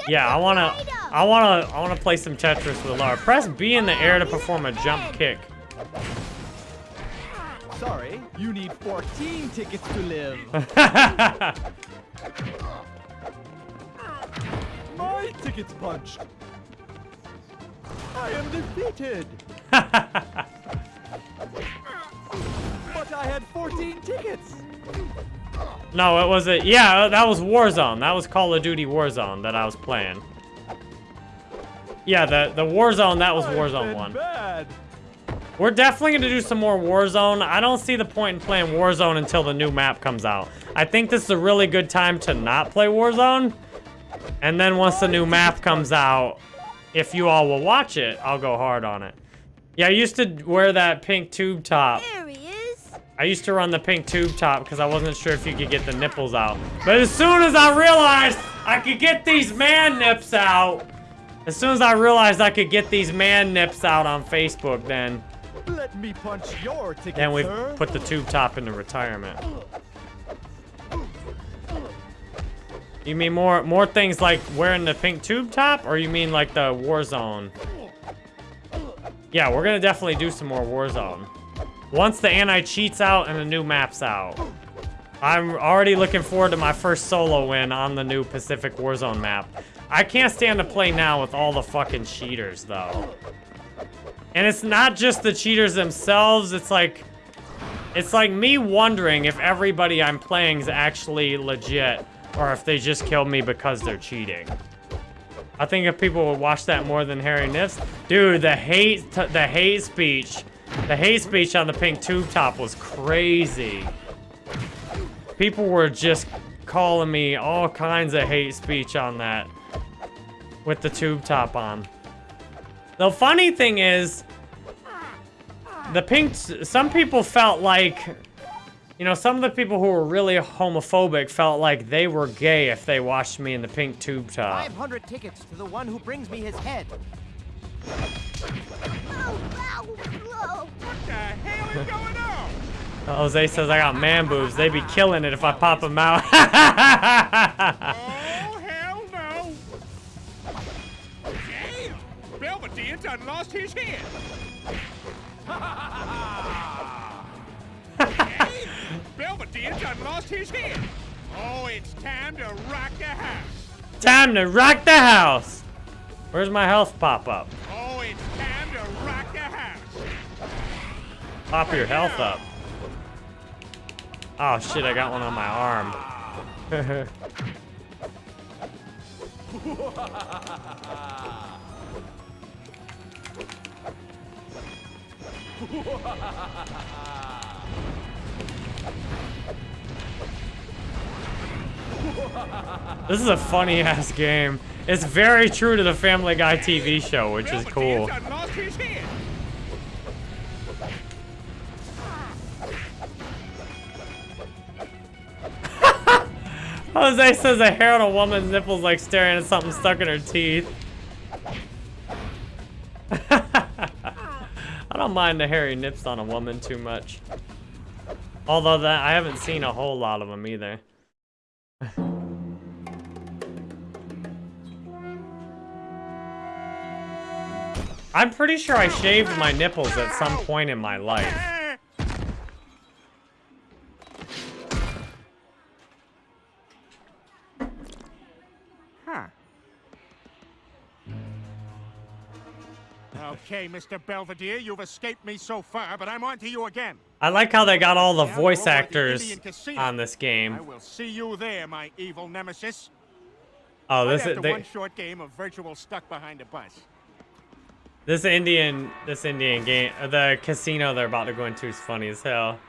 A: Yeah, I wanna, I wanna, I wanna play some Tetris with Laura. Press B in the air to perform a jump kick.
E: Sorry, you need 14 tickets to live. [LAUGHS] My ticket's punched. I am defeated. [LAUGHS] but I had 14 tickets.
A: No, it was a yeah, that was Warzone. That was Call of Duty Warzone that I was playing. Yeah, the the Warzone that was Warzone one.
E: Bad.
A: We're definitely gonna do some more Warzone. I don't see the point in playing Warzone until the new map comes out. I think this is a really good time to not play Warzone. And then once the new map comes out, if you all will watch it, I'll go hard on it. Yeah, I used to wear that pink tube top.
F: There he is.
A: I used to run the pink tube top because I wasn't sure if you could get the nipples out. But as soon as I realized I could get these man nips out, as soon as I realized I could get these man nips out on Facebook, then
E: Let me punch your ticket,
A: then we
E: sir.
A: put the tube top into retirement. You mean more more things like wearing the pink tube top, or you mean like the Warzone? Yeah, we're gonna definitely do some more Warzone. Once the anti-cheats out and the new map's out. I'm already looking forward to my first solo win on the new Pacific Warzone map. I can't stand to play now with all the fucking cheaters, though. And it's not just the cheaters themselves, it's like... It's like me wondering if everybody I'm playing is actually legit, or if they just killed me because they're cheating. I think if people would watch that more than Harry Niffs, dude, the hate, the hate speech, the hate speech on the pink tube top was crazy. People were just calling me all kinds of hate speech on that with the tube top on. The funny thing is, the pink, some people felt like, you know, some of the people who were really homophobic felt like they were gay if they watched me in the pink tube top.
I: 500 tickets to the one who brings me his head.
G: Oh, What the hell is going on? [LAUGHS]
A: Uh, Jose says I got man boobs. They be killing it if I pop them out. [LAUGHS]
G: Oh, hell no! Damn! Belvedere done lost his head! [LAUGHS] Belvedere done lost his head! Oh, it's time to rock the house!
A: Time to rock the house. Where's my health pop Pop your health up. Oh shit, I got one on my arm. [LAUGHS] this is a funny ass game. It's very true to the Family Guy TV show, which is cool. Jose says a hair on a woman's nipples like staring at something stuck in her teeth. [LAUGHS] I don't mind the hairy nips on a woman too much. Although that I haven't seen a whole lot of them either. [LAUGHS] I'm pretty sure I shaved my nipples at some point in my life.
G: Okay, Mr. Belvedere, you've escaped me so far, but I'm on to you again.
A: I like how they got all the voice
G: over at the
A: actors on this game.
G: I will see you there, my evil nemesis.
A: Oh, this is they,
G: one short game of virtual stuck behind a bus.
A: This Indian, this Indian game, uh, the casino they're about to go into is funny as hell.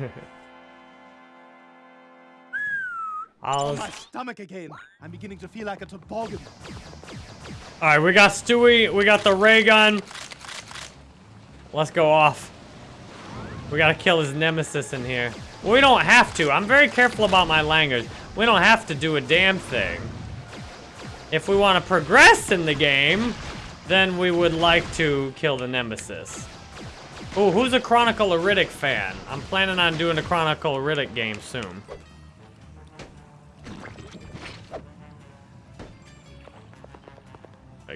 A: [LAUGHS] I'll,
C: My stomach again. I'm beginning to feel like a toboggan.
A: all right, we got Stewie, we got the ray gun. Let's go off. We gotta kill his nemesis in here. We don't have to. I'm very careful about my language. We don't have to do a damn thing. If we want to progress in the game, then we would like to kill the nemesis. Oh, who's a Chronicle Riddick fan? I'm planning on doing a Chronicle Riddick game soon.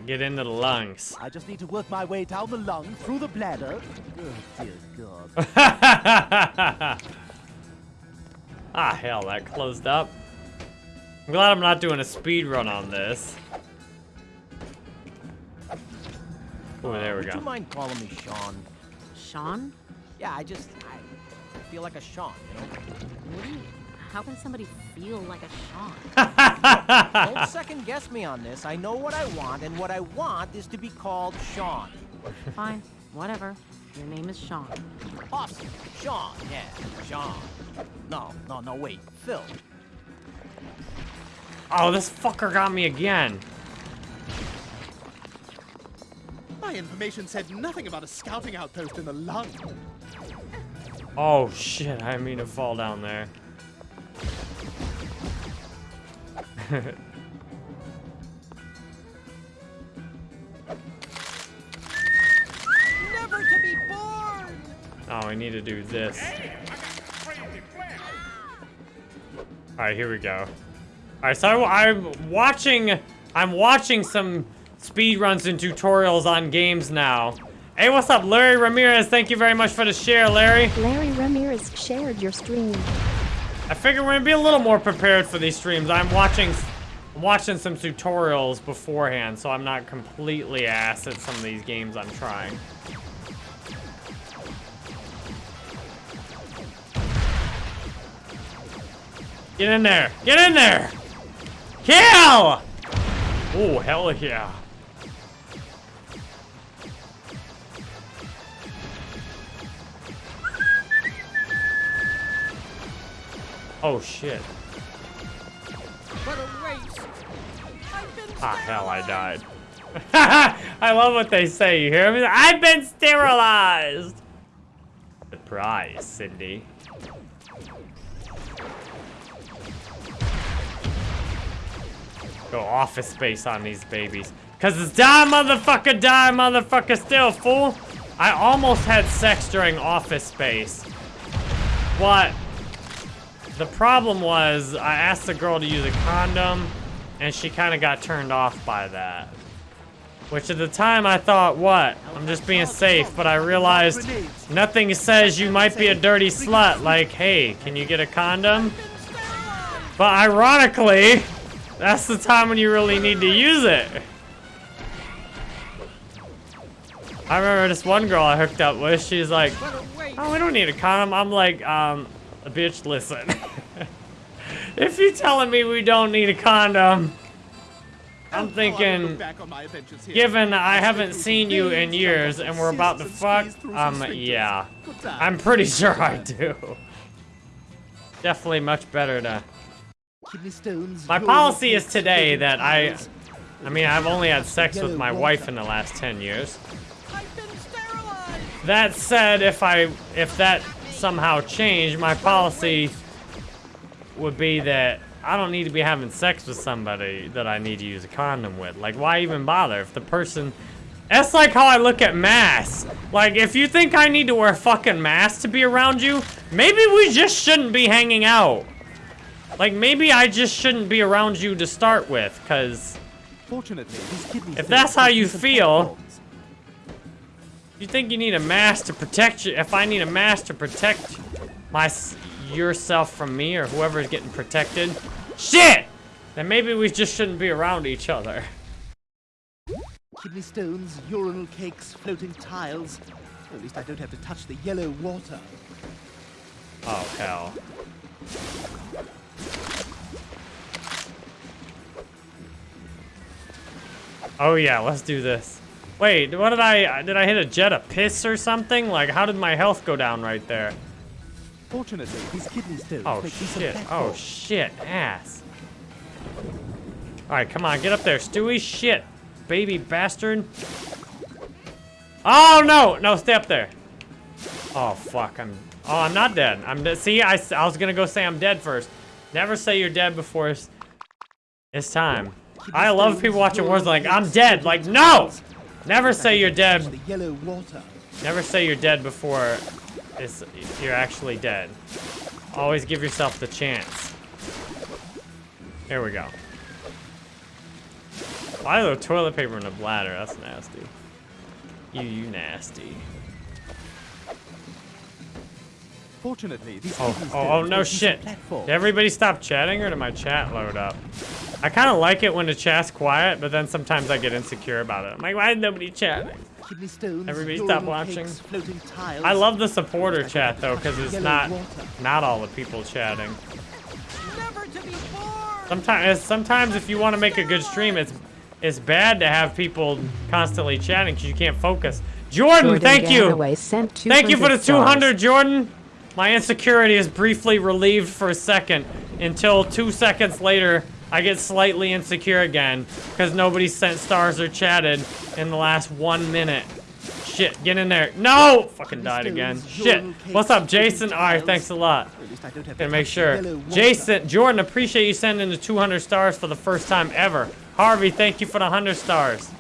A: Get into the lungs.
C: I just need to work my way down the lung, through the bladder. Oh, dear God.
A: ah, hell, that closed up. I'm glad I'm not doing a speed run on this. Oh, there we
I: Would you mind calling me Sean?
F: Sean?
I: Yeah, I just I feel like a Sean, you know.
F: What do you... How can somebody feel like a Sean? [LAUGHS]
I: Don't second guess me on this. I know what I want, and what I want is to be called Sean.
F: Fine, whatever. Your name is Sean.
I: Awesome. Sean, yeah, Sean. No, no, no, wait. Phil.
A: Oh, this fucker got me again.
C: My information said nothing about a scouting outpost in the lung.
A: Oh shit, I didn't mean to fall down there. Oh, I need to do this. Alright, here we go. Alright, so I'm watching I'm watching some speed runs and tutorials on games now. Hey, what's up, Larry Ramirez? Thank you very much for the share, Larry.
B: Larry Ramirez shared your stream.
A: I figure we're gonna be a little more prepared for these streams. I'm watching I'm watching some tutorials beforehand, so I'm not completely ass at some of these games I'm trying. Get in there! Get in there! Kill! Oh, hell yeah. Oh shit.
I: What a waste. I've
A: Ah, hell, I died. [LAUGHS] I love what they say. You hear me? I've been sterilized. Surprise, Cindy. Go office space on these babies. Cause it's die motherfucker, die motherfucker still, fool. I almost had sex during office space. What? The problem was I asked the girl to use a condom and she kind of got turned off by that. Which at the time I thought, what? I'm just being safe, but I realized nothing says you might be a dirty slut. Like, hey, can you get a condom? But ironically, that's the time when you really need to use it. I remember this one girl I hooked up with, she's like. Oh, we don't need a condom. I'm like, um, bitch, listen. if you're telling me we don't need a condom, I'm thinking, given I haven't seen you in years and we're about to fuck, um, yeah. I'm pretty [LAUGHS] sure I do. Definitely much better to... My policy is today that I... I mean, I've only had sex with my wife in the last 10 years.
I: I've been sterilized.
A: That said, if I if that somehow changed, my policy would be that I don't need to be having sex with somebody that I need to use a condom with. Like, why even bother if the person... That's like how I look at masks. Like, if you think I need to wear a fucking mask to be around you, maybe we just shouldn't be hanging out. Like, maybe I just shouldn't be around you to start with, because...
C: Fortunately,
A: If that's how you feel-. You think you need a mask to protect you? If I need a mask to protect my yourself from me or whoever is getting protected, shit! Then maybe we just shouldn't be around each other.
J: Kidney stones, urinal cakes, floating tiles. At least I don't have to touch the yellow water.
A: Oh hell. Oh yeah, let's do this. Wait, what did I did I hit a jet of piss or something? Like how did my health go down right there?
C: Fortunately, these kidneys stones
A: Oh shit. Oh shit. Ass. Alright, come on, get up there. Stewie, shit. Baby bastard. Oh no! No, stay up there. Oh fuck, I'm Oh, I'm not dead. I'm dead. See, I was gonna go say I'm dead first. Never say you're dead before it's, it's time. I love people watching Warzone like, I'm dead. Like, no! Never say you're dead
J: The yellow water.
A: Never say you're dead before it's, you're actually dead. Always give yourself the chance. Here we go. Why the toilet paper in a bladder? That's nasty. You, you nasty.
C: Fortunately, these
A: Oh, oh, oh no shit.
C: platforms.
A: Did everybody stop chatting or did my chat load up? I kind of like it when the chat's quiet, but then sometimes I get insecure about it. I'm like, why is nobody chatting?
J: Stones,
A: Everybody stop watching.
J: cakes, tiles.
A: I love the supporter chat though, because it's not
J: water.
A: not all the people chatting.
I: Never to be.
A: Sometimes, sometimes if you want to make a good stream, it's it's bad to have people constantly chatting because you can't focus. Jordan,
D: Jordan
A: thank you.
D: Sent
A: Thank you for the
D: 200 stars.
A: 200, Jordan. My insecurity is briefly relieved for a second until two seconds later I get slightly insecure again because nobody sent stars or chatted in the last one minute. Shit, get in there. No! Fucking died again. Shit. What's up, Jason? Alright, thanks a lot.
J: At least I don't have to
A: Gonna make sure. Jason, Jordan, appreciate you sending the 200 stars for the first time ever. Harvey, thank you for the 100 stars.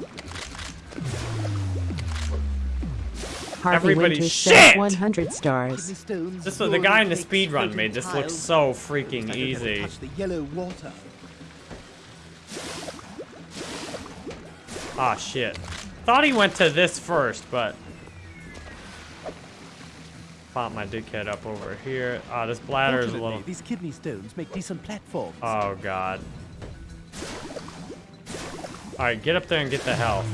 D: Harvey
A: Everybody-
D: Winters
A: Shit!
D: 100 stars.
A: This was the guy in the
J: urinal
A: speed run made this look so freaking
J: least I don't have to
A: easy.
J: touch the yellow water.
A: Ah, shit. Thought he went to this first, but... Pop my dickhead up over here. Ah, this bladder is a little...
C: these kidney stones make decent platforms.
A: Oh, God. Alright, get up there and get the health.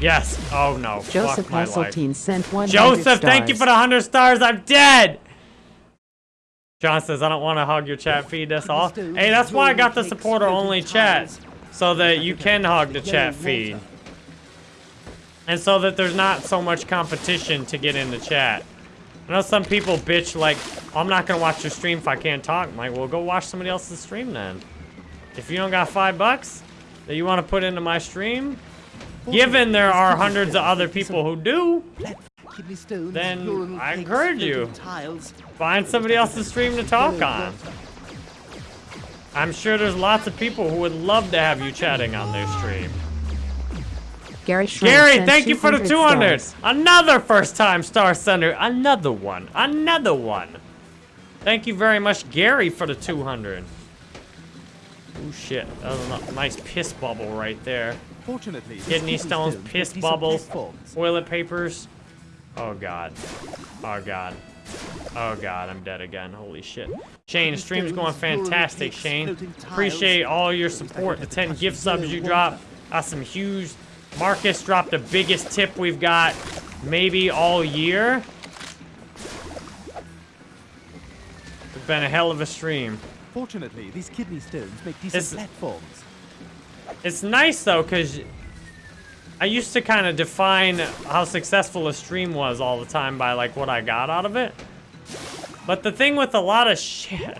A: Yes! Oh, no.
D: Joseph. Hasseltine sent 100
A: Joseph, thank you for the 100 stars. I'm dead! John says, I don't want to hog your chat feed. That's all. Hey, that's why I got the supporter-only chat. So that you can hog the chat feed. And so that there's not so much competition to get in the chat. I know some people bitch like, I'm not gonna watch your stream if I can't talk. I'm like, well, go watch somebody else's stream then. If you don't got five bucks that you want to put into my stream, given there are hundreds of other people who do, Then I encourage you. find somebody else's stream to talk on. I'm sure there's lots of people who would love to have you chatting on their stream.
D: Gary
A: Gary, thank you for the 200.
D: 200 stars.
A: Another first time star sender. Another one. Another one. Thank you very much, Gary, for the 200. Oh shit, that was a nice piss bubble right there.
J: Fortunately, this
A: Kidney stones, piss bubbles, toilet papers. Oh god. Oh god. Oh god, I'm dead again. Holy shit. Shane, the stream's going fantastic, Shane. Appreciate all your support. The 10 gift subs you dropped. Got some huge. Marcus dropped the biggest tip we've got maybe all year. It's been a hell of a stream.
J: Fortunately, these kidney stones make decent platforms.
A: It's nice though, cause I used to kind of define how successful a stream was all the time by like what I got out of it. But the thing with a lot of shit,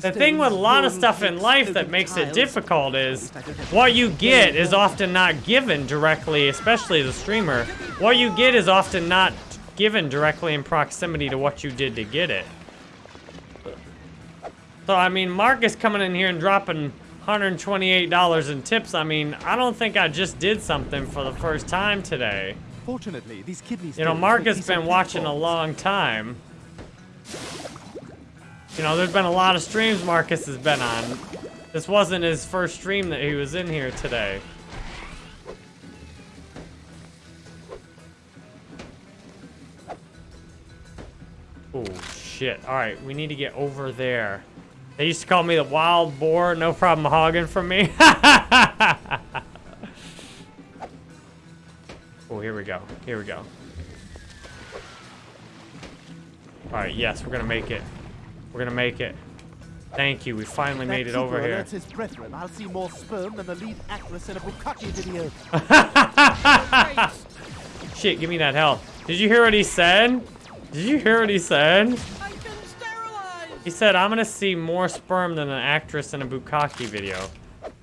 A: the thing with a lot of stuff in life that makes it difficult is what you get is often not given directly, especially the streamer. What you get is often not given directly in proximity to what you did to get it. So I mean, Marcus coming in here and dropping $128 in tips. I mean, I don't think I just did something for the first time today.
J: Fortunately, these kidneys.
A: You know, Marcus
J: decent
A: been watching a long time. You know, there's been a lot of streams Marcus has been on. This wasn't his first stream that he was in here today. Oh, shit. Alright, we need to get over there. They used to call me the wild boar, no problem hogging from me. [LAUGHS] oh, here we go. Here we go. Alright, yes, we're gonna make it. We're gonna make it. Thank you, we finally made it over here.
J: his brethren. I'll see more sperm than the lead actress in a Bukkake video. [LAUGHS]
A: Shit, give me that health. Did you hear what he said? Did you hear what he said?
I: I've been sterilized!
A: He said, I'm gonna see more sperm than an actress in a Bukkake video.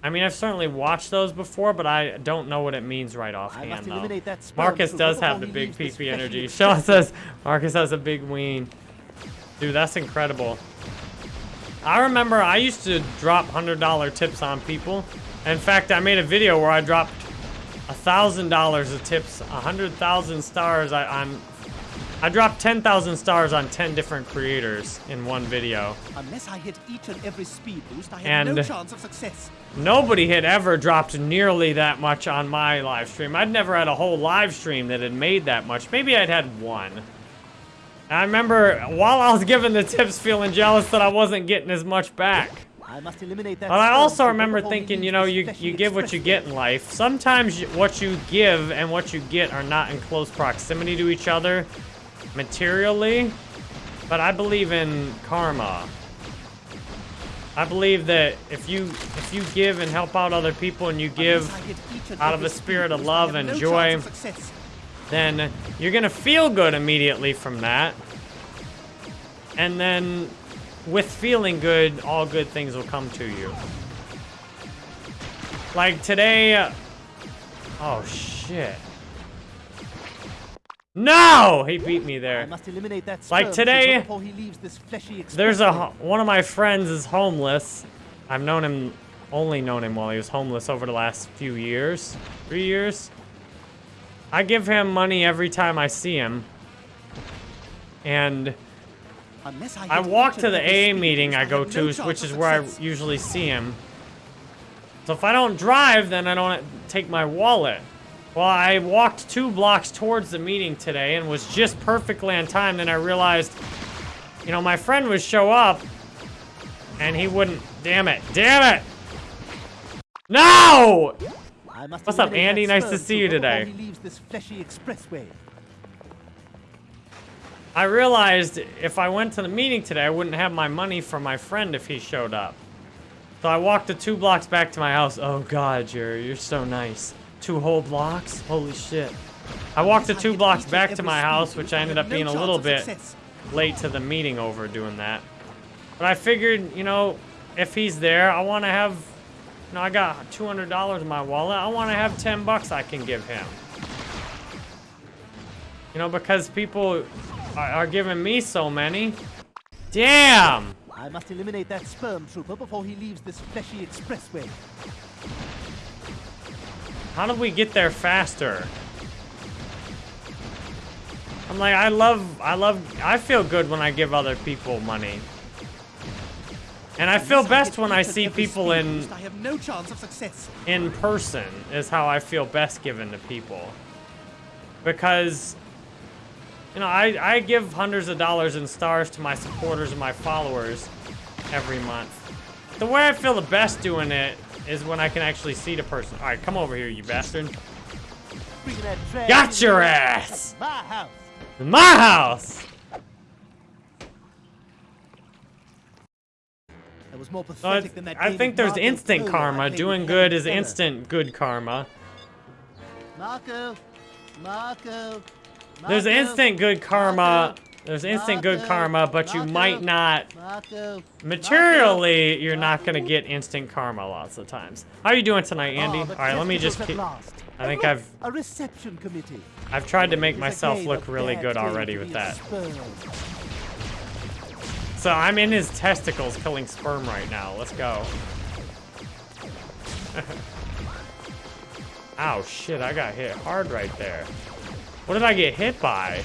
A: I mean, I've certainly watched those before, but I don't know what it means right offhand, though.
J: eliminate that sperm
A: Marcus does have the big PP energy. [LAUGHS] Sean says, Marcus has a big ween. Dude, that's incredible. I remember I used to drop $100 tips on people. In fact, I made a video where I dropped $1,000 of tips, 100,000 stars I, on... I dropped 10,000 stars on 10 different creators in one video.
J: Unless I hit each and every speed boost, I have
A: And-
J: no chance of success.
A: Nobody had ever dropped nearly that much on my live stream. I'd never had a whole live stream that had made that much. Maybe I'd had one. I remember while I was giving the tips feeling jealous that I wasn't getting as much back.
J: I must eliminate that
A: But I also remember thinking, you know, you, you give what you get in life. Sometimes you- what you give and what you get are not in close proximity to each other materially, but I believe in karma. I believe that if you if you give and help out other people and you give
J: Unless I hit each and
A: out of a spirit of love and joy,
J: chance of success.
A: then you're gonna feel good immediately from that. And then with feeling good, all good things will come to you. Like today, uh, oh shit. No! He beat me
J: I
A: there.
J: must eliminate that
A: Like today,
J: he leaves this fleshy
A: There's a, one of my friends is homeless. I've known him, only known him while he was homeless over the last few years, three years. I give him money every time I see him. And
J: I,
A: I walk to the AA meeting I go
J: no
A: to, which is where I usually see him. So if I don't drive, then I don't take my wallet. Well, I walked two blocks towards the meeting today and was just perfectly on time. Then I realized, you know, my friend would show up and he wouldn't. Damn it. Damn it. No! What's up, Andy? Nice to see you today.
J: Leaves this fleshy expressway.
A: I realized if I went to the meeting today, I wouldn't have my money for my friend if he showed up. So I walked the two blocks back to my house. Oh God, Jerry, you're so nice. Two whole blocks? Holy shit. I walked the two blocks back to my house, which
J: I
A: ended up being a little bit late to the meeting over doing that. But I figured, you know, if he's there, I want to have, you know, I got $200 in my wallet. I want to have 10 bucks I can give him. You know, because people are, are giving me so many. Damn!
J: I must eliminate that sperm trooper before he leaves this fleshy expressway.
A: How do we get there faster? I'm like, I love, I love, I feel good when I give other people money. And I feel best when I see people in
J: I have no chance of success.
A: in person is how I feel best given to people. Because, you know, I, I give hundreds of dollars in stars to my supporters and my followers every month. The way I feel the best doing it is when I can actually see the person. All right, come over here, you bastard.
J: Bring that drag
A: Got your ass!
J: My house.
A: My house!
J: That was more pathetic than that
A: I think there's
J: Marco
A: instant karma. Doing good is instant good karma.
J: Marco, Marco.
A: There's instant good karma.
J: Marco,
A: There's instant good karma, but you might not.
J: Marco,
A: Materially, you're not gonna get instant karma lots of times. How are you doing tonight, Andy?
J: Oh,
A: All right, let me just keep. I think I've
J: a reception committee.
A: I've tried to make myself look really good already with that. So I'm in his testicles killing sperm right now. Let's go. [LAUGHS] Ow, shit, I got hit hard right there. What did I get hit by?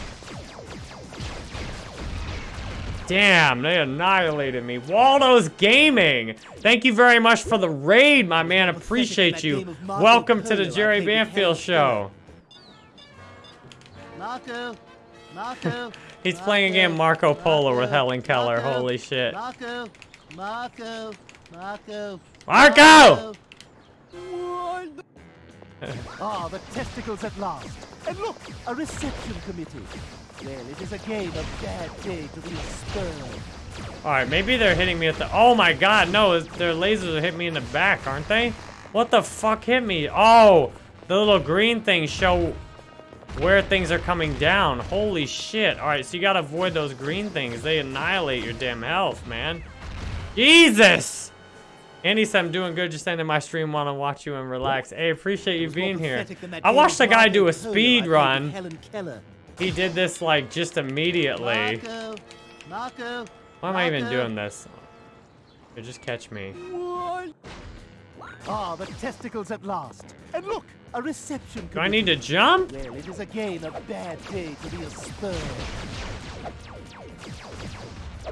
A: Damn, they annihilated me. Waldo's Gaming! Thank you very much for the raid, my man. Appreciate you. Welcome to the Jerry Banfield Show.
J: Marco, Marco. [LAUGHS]
A: He's playing a game Marco Polo with Helen Keller. Holy shit.
J: Marco, Marco, Marco.
A: Marco! [LAUGHS]
J: Ah, the testicles at last. And look, a reception committee. It is a bad day to be a.
A: Alright, maybe they're hitting me at the- Oh my god, no, their lasers are hitting me in the back, aren't they? What the fuck hit me? Oh, the little green things show where things are coming down. Holy shit. Alright, so you gotta avoid those green things. They annihilate your damn health, man. Jesus! Andy said I'm doing good, just ending my stream wanna watch you and relax. Hey, appreciate you
J: It was more
A: being here.
J: pathetic than that
A: I watched
J: of
A: a guy do a speed run. He did this like just immediately.
J: Marco, Marco.
A: Why am I even doing this? Here, just catch me.
J: Ah, the testicles at last. And look, a reception.
A: Do I need to jump?
J: Well, it is again a bad day to be a sperm.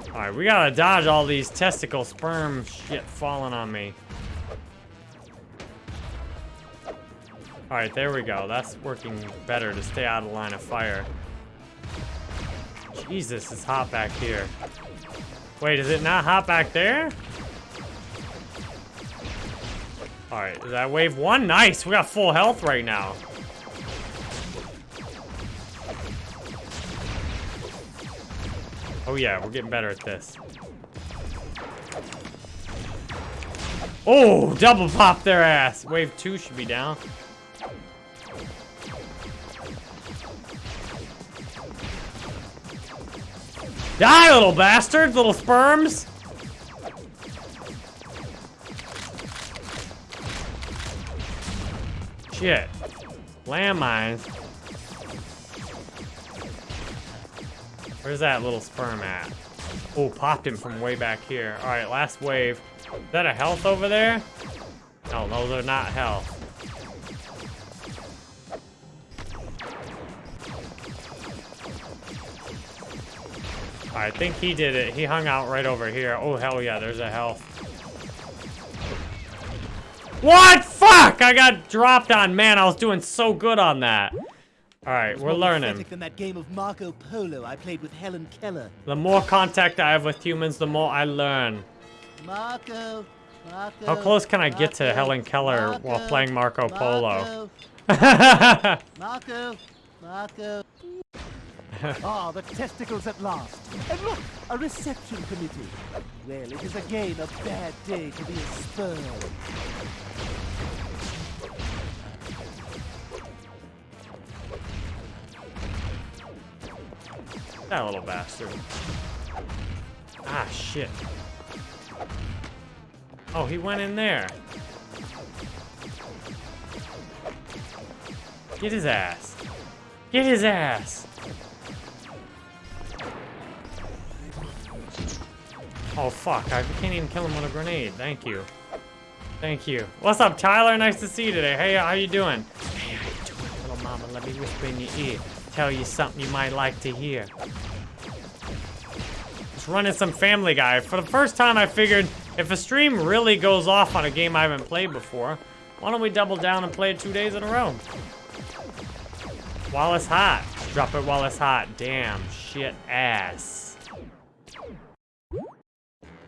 A: Alright, we gotta dodge all these testicle sperm shit falling on me. Alright, there we go. That's working better to stay out of line of fire. Jesus, it's hot back here. Wait, is it not hot back there? Alright, is that wave one? Nice! We got full health right now. Oh yeah, we're getting better at this. Oh, double pop their ass. Wave two should be down. Die, little bastards, little sperms. Shit. Landmines. Where's that little sperm at? Oh, popped him from way back here. All right, last wave. Is that a health over there? No, those are not health. I think he did it. He hung out right over here. Oh, hell yeah, there's a health. What? Fuck! I got dropped on. Man, I was doing so good on that. All right, we're learning.
J: than that game of Marco Polo I played with Helen Keller.
A: The more contact I have with humans, the more I learn.
J: Marco, Marco.
A: How close can I get to Helen Keller while playing Marco Polo?
J: Marco, [LAUGHS] Marco, Marco. [LAUGHS] Ah, the testicles at last. And look, a reception committee. Well, it is again a bad day to be a sperm.
A: That little bastard. Ah, shit. Oh, he went in there. Get his ass. Get his ass. Oh, fuck. I can't even kill him with a grenade. Thank you. Thank you. What's up, Tyler? Nice to see you today. Hey, how you doing? Hey, how you doing, little mama? Let me whisper in your ear. Tell you something you might like to hear. Just running some Family Guy. For the first time, I figured if a stream really goes off on a game I haven't played before, why don't we double down and play it two days in a row? While it's hot. Drop it while it's hot. Damn, shit, ass.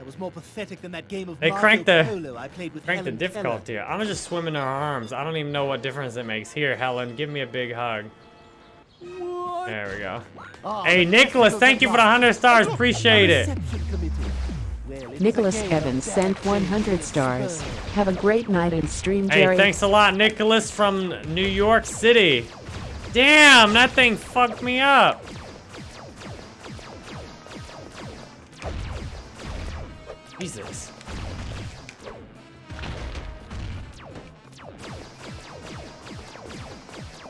J: That was more pathetic than that game of
A: They
J: Marco
A: cranked the-
J: Polo I played with
A: Crank the difficulty.
J: Keller.
A: I'm just swimming in her arms. I don't even know what difference it makes. Here, Helen, give me a big hug. There we go.
J: Ah,
A: Hey, Nicholas, thank you for the 100 stars. Appreciate it.
J: reception committee. Well, it is a
D: Nicholas Evans sent 100 stars. Have a great night and stream, Jerry.
A: Hey,
D: Jerry.
A: thanks a lot, Nicholas from New York City. Damn, that thing fucked me up. Jesus.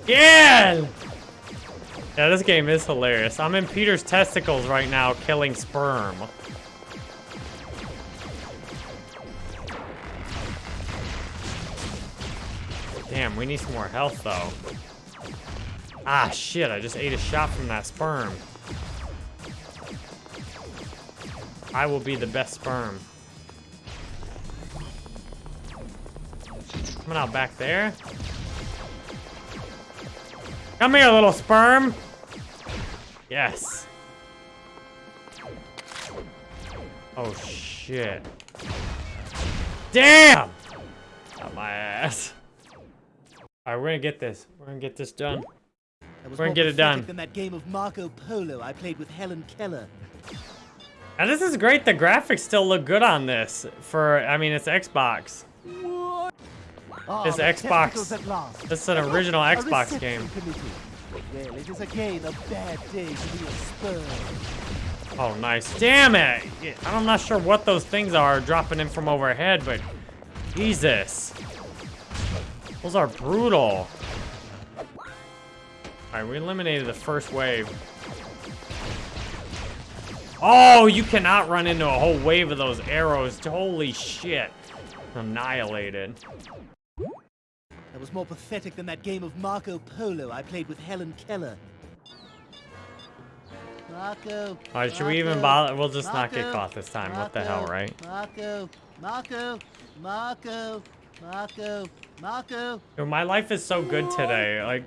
A: Yeah! Yeah, this game is hilarious. I'm in Peter's testicles right now, killing sperm. Damn, we need some more health, though. Ah, shit, I just ate a shot from that sperm. I will be the best sperm. Coming out back there. Come here, little sperm. Yes. Oh, shit. Damn! Got my ass. Alright, we're gonna get this. We're gonna get this done. We're gonna get it done.
J: Than that game of Marco Polo I played with Helen Keller.
A: And this is great. The graphics still look good on this. For, I mean, it's Xbox. It's
J: ah,
A: Xbox.
J: testicles at last.
A: This is an original
J: a
A: Xbox game.
J: committee. Well, it is again a bad day to be a Spur.
A: Oh, nice. Damn it! I'm not sure what those things are dropping in from overhead, but Jesus. Those are brutal. Alright, we eliminated the first wave. Oh, you cannot run into a whole wave of those arrows. Holy shit. Annihilated.
J: That was more pathetic than that game of Marco Polo I played with Helen Keller. Marco.
A: Alright, should we even bother? We'll just not get
J: Marco,
A: caught this time. What the hell, right?
J: Marco, Marco, Marco, Marco, Marco.
A: Dude, my life is so good today. Like,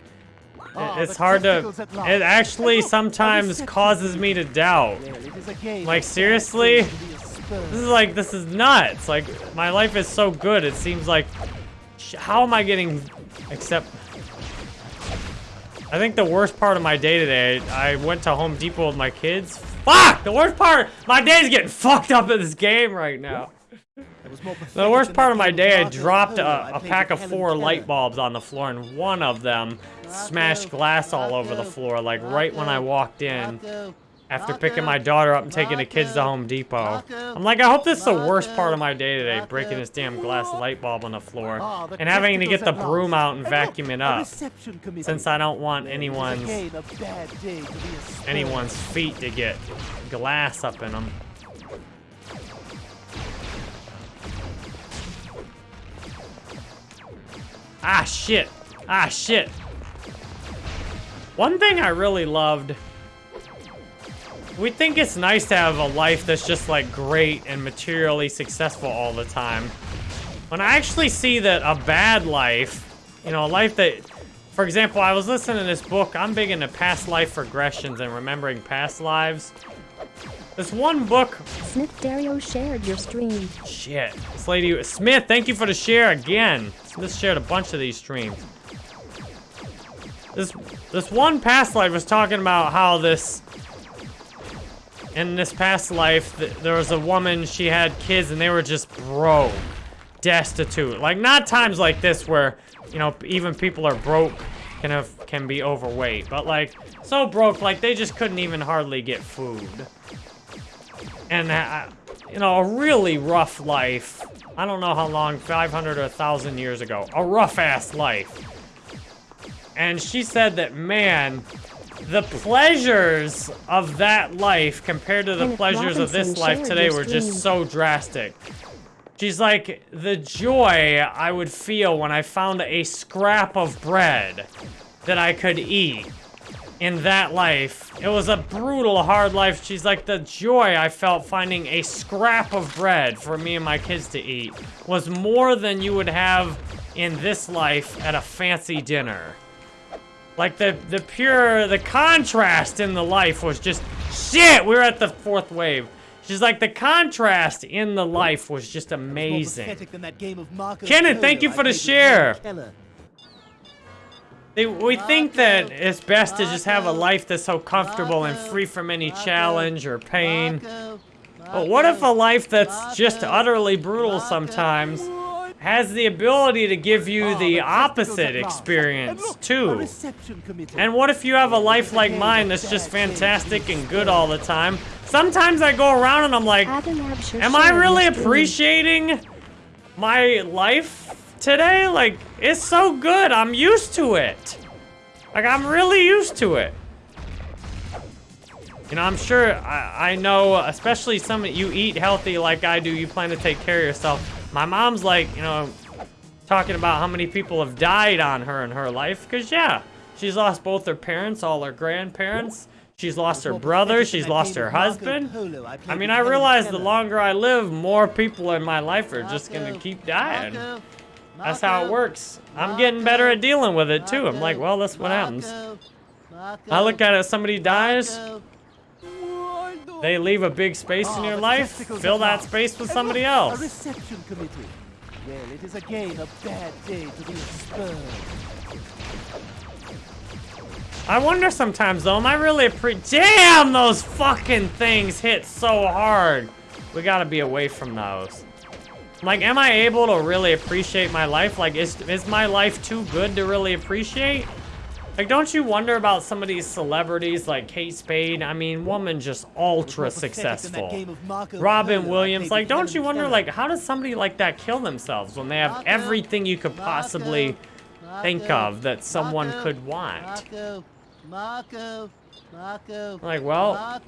J: Ah,
A: it's hard to.
J: testicles at last.
A: It actually
J: And look, a
A: sometimes causes me to doubt.
J: Well, it is again
A: Like, seriously?
J: day to be a Spur.
A: This is like, this is nuts. Like, my life is so good. It seems like, how am I getting, except, I think the worst part of my day today, I went to Home Depot with my kids. Fuck! The worst part, my day's getting [LAUGHS] fucked up in this game right now.
J: That was more
A: The worst part of my day, I dropped
J: a,
A: a,
J: I
A: a
J: played
A: pack of four light bulbs on the floor, and one of them smashed glass all over the floor, like right when I walked in. After picking my daughter up and taking the kids to Home Depot. I'm like, I hope this is the worst part of my day today, breaking this damn glass light bulb on the floor.
J: The
A: And having to get the broom out and vacuum it up. Since I don't want
J: Well, it is
A: anyone's
J: again a bad day to be a Spur.
A: anyone's feet to get glass up in them. Ah, shit. Ah, shit. One thing I really loved. We think it's nice to have a life that's just like great and materially successful all the time. When I actually see that a bad life, you know, a life that, for example, I was listening to this book. I'm big into past life regressions and remembering past lives. This one book
B: Smith Dario shared your stream.
A: Shit. This lady, Smith, thank you for the share again. Smith shared a bunch of these streams. This, this one past life was talking about how this, in this past life, th there was a woman, she had kids, and they were just broke, destitute. Like, not times like this where, you know, even people are broke can have can be overweight, but like so broke like they just couldn't even hardly get food. And uh, you know, a really rough life. I don't know how long, 500 or 1,000 years ago. A rough-ass life. And she said that, man, the pleasures of that life compared to the pleasures of this life today were just so drastic. She's like, the joy I would feel when I found a scrap of bread that I could eat in that life. It was a brutal, hard life. She's like, the joy I felt finding a scrap of bread for me and my kids to eat was more than you would have in this life at a fancy dinner. Like the the pure the contrast in the life was just shit. We were at the fourth wave. She's like the contrast in the life was just amazing.
J: pathetic than that game of Marco
A: Kenneth, thank you for the share. They, we think that it's best to just have a life that's so comfortable and free from any challenge or pain. But what if a life that's just utterly brutal sometimes has the ability to give you
J: Oh,
A: the opposite experience
J: And look, a
A: too? And what if you have a life like mine that's just fantastic and good all the time? Sometimes I go around and I'm like, am I really appreciating my life today? Like, it's so good. I'm used to it. Like, I'm really used to it. You know, I'm sure, I, I know, especially some of you eat healthy like I do, you plan to take care of yourself. My mom's like, you know, talking about how many people have died on her in her life. Because, yeah, she's lost both her parents, all her grandparents. She's lost her brother. She's lost her husband.
J: I
A: mean, I realize the longer I live, more people in my life are just going to keep dying. That's how it works. I'm getting better at dealing with it, too. I'm like, well, that's what happens. I look at it, somebody dies. They leave a big space in
J: Ah,
A: your life, fill that space with somebody else.
J: A reception committee. Well, it is again a bad day to be.
A: I wonder sometimes though, am I really a pre- Damn, those fucking things hit so hard. We gotta be away from those. Like, am I able to really appreciate my life? Like, is, is my life too good to really appreciate? Like, don't you wonder about some of these celebrities like Kate Spade? I mean, woman just ultra
J: More pathetic than that
A: successful.
J: game of Marco
A: Robin Williams, like, don't you wonder, like, how does somebody like that kill themselves when they have everything you could possibly think of that someone could want? Like, well-.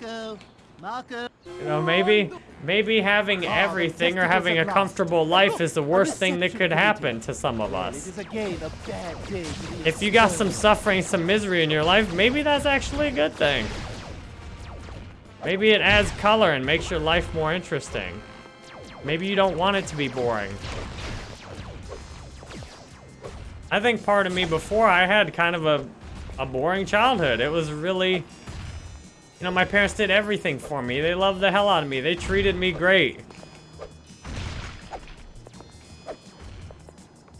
A: You know, maybe maybe having
J: Ah,
A: everything or having a comfortable life is the worst thing that could happen to some of us.
J: is again a bad day to be a
A: If you got some suffering, some misery in your life, maybe that's actually a good thing. Maybe it adds color and makes your life more interesting. Maybe you don't want it to be boring. I think part of me before I had kind of a, a boring childhood. It was really, you know, my parents did everything for me. They loved the hell out of me. They treated me great.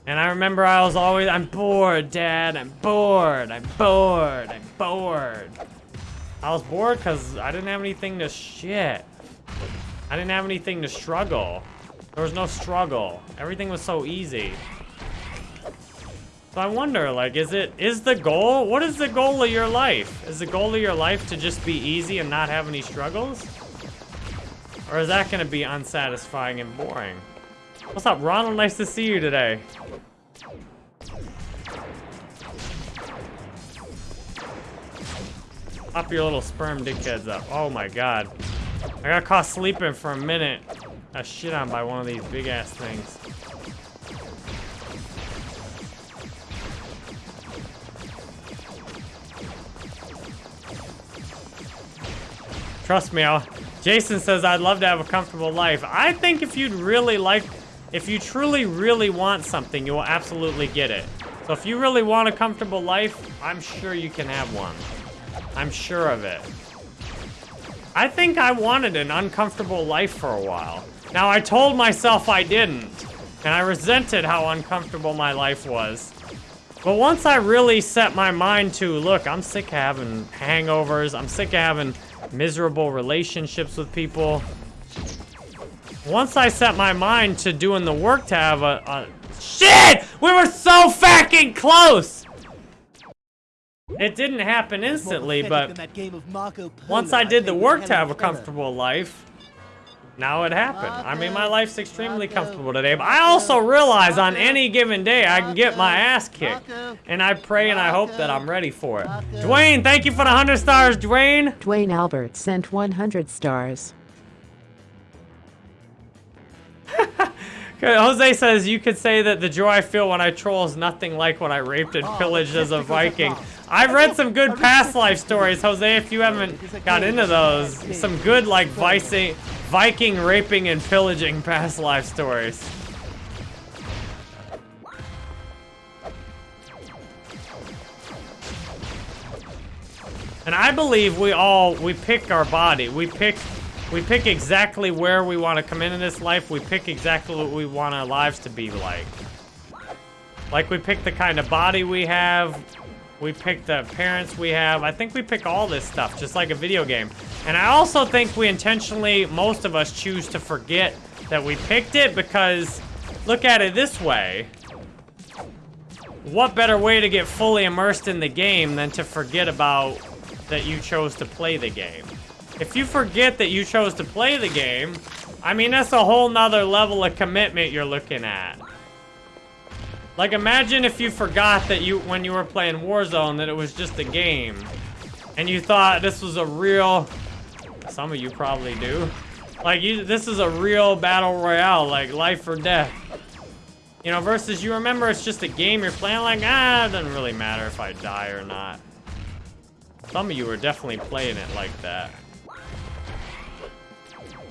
A: And I remember I was always, I'm bored, Dad. I'm bored. I'm bored. I'm bored. I was bored because I didn't have anything to shit. I didn't have anything to struggle. There was no struggle. Everything was so easy. So I wonder, like, is it, is the goal, what is the goal of your life? Is the goal of your life to just be easy and not have any struggles? Or is that gonna be unsatisfying and boring? What's up, Ronald? Nice to see you today. Pop your little sperm dickheads up. Oh my god. I got caught sleeping for a minute. Got shit on by one of these big ass things. Trust me, I'll, Jason says I'd love to have a comfortable life. I think if you'd really like, if you truly, really want something, you will absolutely get it. So if you really want a comfortable life, I'm sure you can have one. I'm sure of it. I think I wanted an uncomfortable life for a while. Now, I told myself I didn't, and I resented how uncomfortable my life was. But once I really set my mind to, look, I'm sick of having hangovers, I'm sick of having miserable relationships with people. Once I set my mind to doing the work to have a, a shit, we were so fucking close. It didn't happen instantly, but
J: than that game of Marco Polo
A: once I did the work to have a comfortable life, now it happened. I mean, my life's extremely comfortable today, but I also realize on any given day I can get my ass kicked. And I pray and I hope that I'm ready for it. Dwayne, thank you for the 100 stars, Dwayne.
D: Dwayne Albert sent 100 stars. [LAUGHS]
A: Jose says you could say that the joy I feel when I troll is nothing like when I raped and
J: Oh,
A: pillaged as a [LAUGHS] Viking. I've read some good past life stories, Jose. If you haven't got into those, some good like Viking, Viking raping and pillaging past life stories. And I believe we all we pick our body. We pick we pick exactly where we want to come in in this life. We pick exactly what we want our lives to be like. Like we pick the kind of body we have. We pick the parents we have. I think we pick all this stuff, just like a video game. And I also think we intentionally, most of us choose to forget that we picked it because look at it this way. What better way to get fully immersed in the game than to forget about that you chose to play the game? If you forget that you chose to play the game, I mean, that's a whole nother level of commitment you're looking at. Like, imagine if you forgot that you, when you were playing Warzone, that it was just a game. And you thought this was a real, some of you probably do. Like, you, this is a real battle royale, like life or death. You know, versus you remember it's just a game you're playing, like, ah, it doesn't really matter if I die or not. Some of you are definitely playing it like that.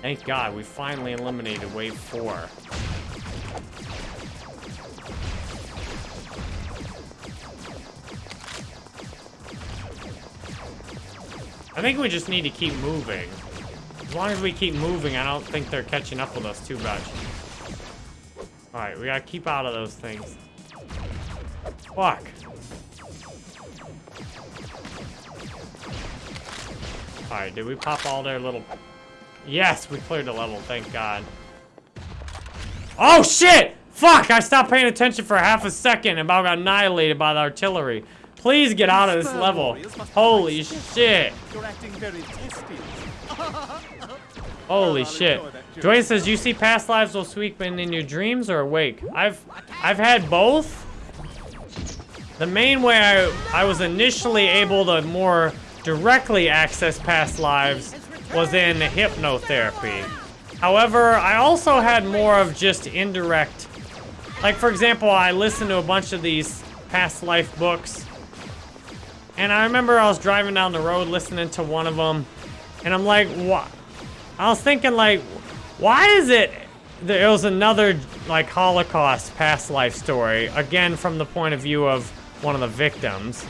A: Thank God, we finally eliminated wave four. I think we just need to keep moving. As long as we keep moving, I don't think they're catching up with us too much. Alright, we gotta keep out of those things. Fuck. Alright, did we pop all their little... Yes, we cleared the level, thank God. Oh, shit! Fuck, I stopped paying attention for half a second and about got annihilated by the artillery. Please get out of this level. Holy shit.
J: You're acting very testy.
A: Holy shit. Dwayne says, you see past lives while sweeping in your dreams or awake? I've I've had both. The main way I, I was initially able to more directly access past lives was in hypnotherapy. However, I also had more of just indirect. Like, for example, I listened to a bunch of these past life books. And I remember I was driving down the road listening to one of them. And I'm like, what? I was thinking, like, why is it there was another, like, Holocaust past life story, again, from the point of view of one of the victims.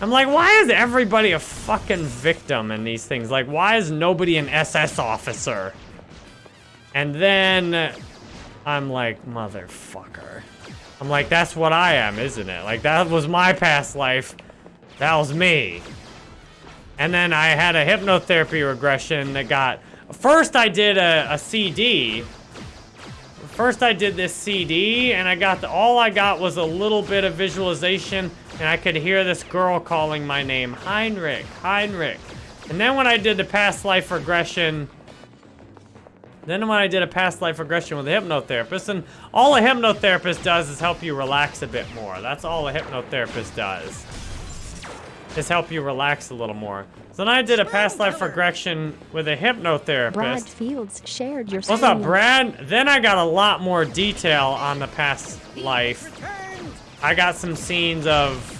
A: I'm like, why is everybody a fucking victim in these things? Like, why is nobody an SS officer? And then I'm like, motherfucker. I'm like, that's what I am, isn't it? Like, that was my past life. That was me. And then I had a hypnotherapy regression that got... First, I did a, a CD. First, I did this CD, and I got the... All I got was a little bit of visualization, and I could hear this girl calling my name. Heinrich, Heinrich. And then when I did the past life regression... Then when I did a past life regression with a hypnotherapist, and all a hypnotherapist does is help you relax a bit more. That's all a hypnotherapist does is help you relax a little more. So then I did a past life regression with a hypnotherapist. Brad.
B: Fields shared your
A: What's up. Brad? Then I got a lot more detail on the past life. I got some scenes of...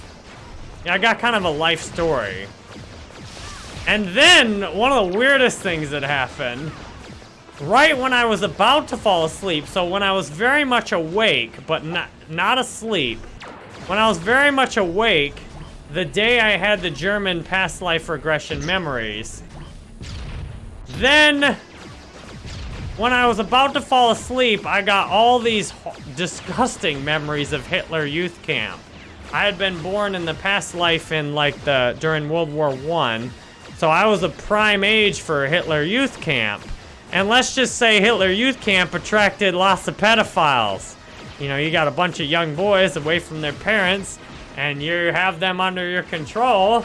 A: Yeah, I got kind of a life story. And then, one of the weirdest things that happened, right when I was about to fall asleep, so when I was very much awake, but not, not asleep, when I was very much awake, the day I had the German past life regression memories, then when I was about to fall asleep, I got all these disgusting memories of Hitler youth camp. I had been born in the past life in like the during World War One, so I was a prime age for Hitler youth camp. And let's just say Hitler youth camp attracted lots of pedophiles. You know, you got a bunch of young boys away from their parents, and you have them under your control.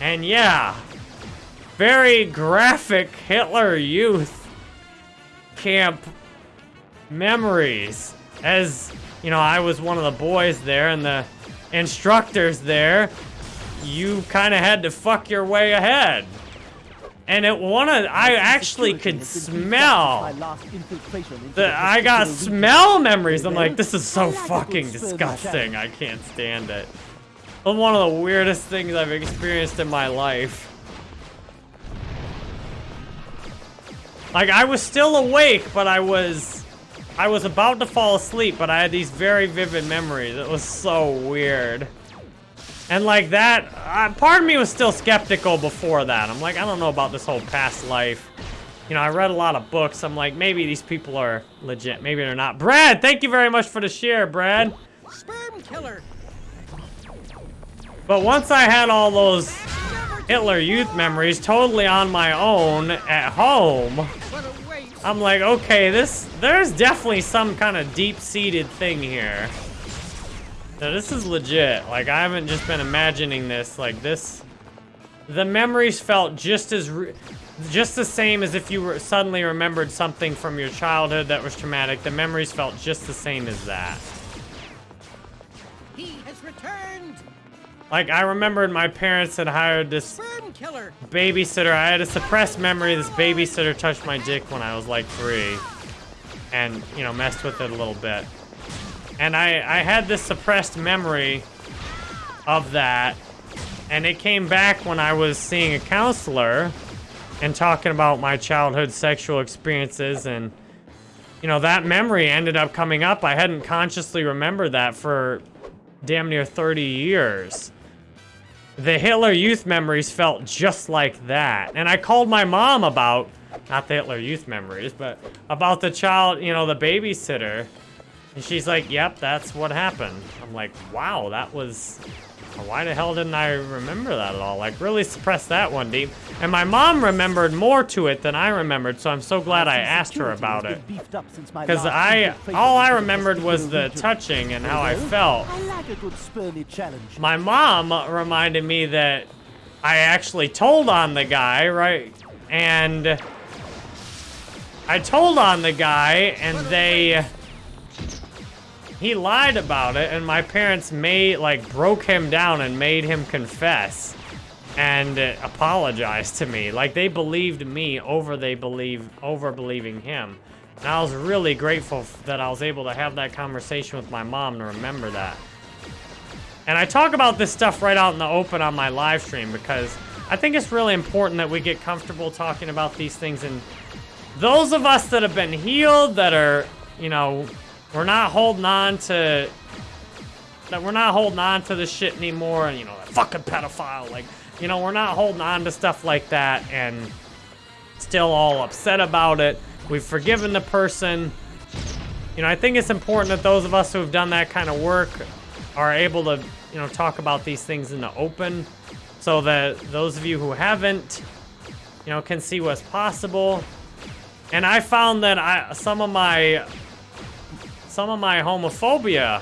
A: And yeah, very graphic Hitler Youth camp memories. As, you know, I was one of the boys there and the instructors there, you kind of had to fuck your way ahead. And it one of I actually could smell the I got smell memories. I'm like, this is so fucking disgusting. I can't stand it. It's one of the weirdest things I've experienced in my life. Like I was still awake, but I was I was about to fall asleep, but I had these very vivid memories. It was so weird. And like that, uh, part of me was still skeptical before that. I'm like, I don't know about this whole past life. You know, I read a lot of books. I'm like, maybe these people are legit. Maybe they're not. Brad, thank you very much for the share, Brad.
I: Sperm killer.
A: But once I had all those Hitler Youth memories totally on my own at home, I'm like, okay, this, there's definitely some kind of deep-seated thing here. No, this is legit. Like, I haven't just been imagining this. Like, this... The memories felt just as... just the same as if you were suddenly remembered something from your childhood that was traumatic. The memories felt just the same as that.
I: He has returned.
A: Like, I remembered my parents had hired this
I: killer.
A: babysitter. I had a suppressed memory. This babysitter touched my dick when I was like three. And, you know, messed with it a little bit. And I, I had this suppressed memory of that. And it came back when I was seeing a counselor and talking about my childhood sexual experiences. And, you know, that memory ended up coming up. I hadn't consciously remembered that for damn near 30 years. The Hitler Youth memories felt just like that. And I called my mom about, not the Hitler Youth memories, but about the child, you know, the babysitter. And she's like, yep, that's what happened. I'm like, wow, that was... Why the hell didn't I remember that at all? Like, really suppressed that one deep. And my mom remembered more to it than I remembered, so I'm so glad I asked her about it. Because I... All I remembered was the touching and how I felt.
J: I like a good spurny challenge.
A: My mom reminded me that I actually told on the guy, right? And... I told on the guy, and they he lied about it and my parents made like broke him down and made him confess and apologize to me. Like they believed me over they believe over believing him. And i was really grateful that i was able to have that conversation with my mom to remember that. And i talk about this stuff right out in the open on my live stream because i think it's really important that we get comfortable talking about these things. And those of us that have been healed that are you know we're not holding on to that we're not holding on to the shit anymore and you know that fucking pedophile like you know we're not holding on to stuff like that and still all upset about it. We've forgiven the person. You know i think it's important that those of us who have done that kind of work are able to you know talk about these things in the open so that those of you who haven't you know can see what's possible. And i found that i some of my some of my homophobia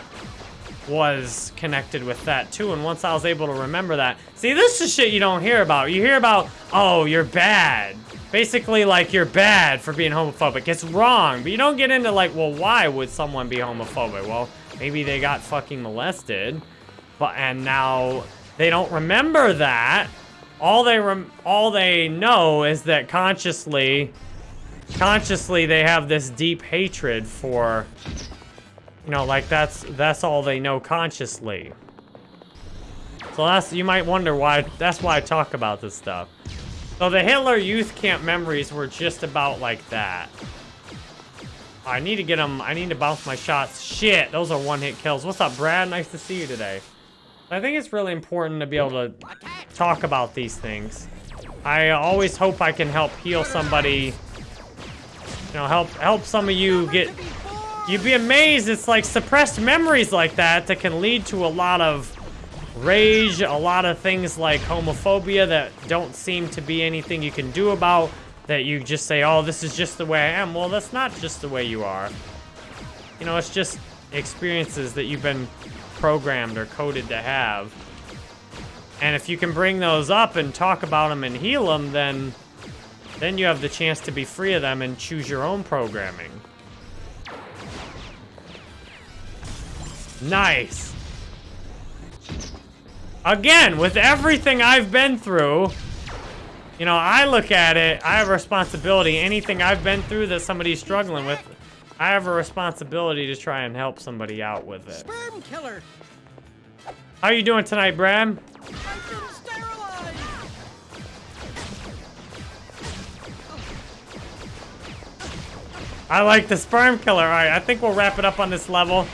A: was connected with that too. And once I was able to remember that, see, this is shit you don't hear about. You hear about, oh, you're bad. Basically, like, you're bad for being homophobic. It's wrong. But you don't get into, like, well, why would someone be homophobic? Well, maybe they got fucking molested. But, and now they don't remember that. All they, rem all they know is that consciously, consciously they have this deep hatred for you know, like that's that's all they know consciously. So that's you might wonder why that's why I talk about this stuff. So the Hitler Youth Camp memories were just about like that. I need to get them. I need to bounce my shots. Shit, those are one-hit kills. What's up, Brad? Nice to see you today. I think it's really important to be able to talk about these things. I always hope I can help heal somebody. You know, help help some of you get You'd be amazed, it's like suppressed memories like that that can lead to a lot of rage, a lot of things like homophobia that don't seem to be anything you can do about, that you just say, oh, this is just the way I am. Well, that's not just the way you are. You know, it's just experiences that you've been programmed or coded to have. And if you can bring those up and talk about them and heal them, then then you have the chance to be free of them and choose your own programming. Nice. Again, with everything I've been through, you know, I look at it, I have a responsibility. Anything I've been through that somebody's struggling with, I have a responsibility to try and help somebody out with it.
I: Sperm killer!
A: How are you doing tonight, Bram? I like the sperm killer. All right, I think we'll wrap it up on this level.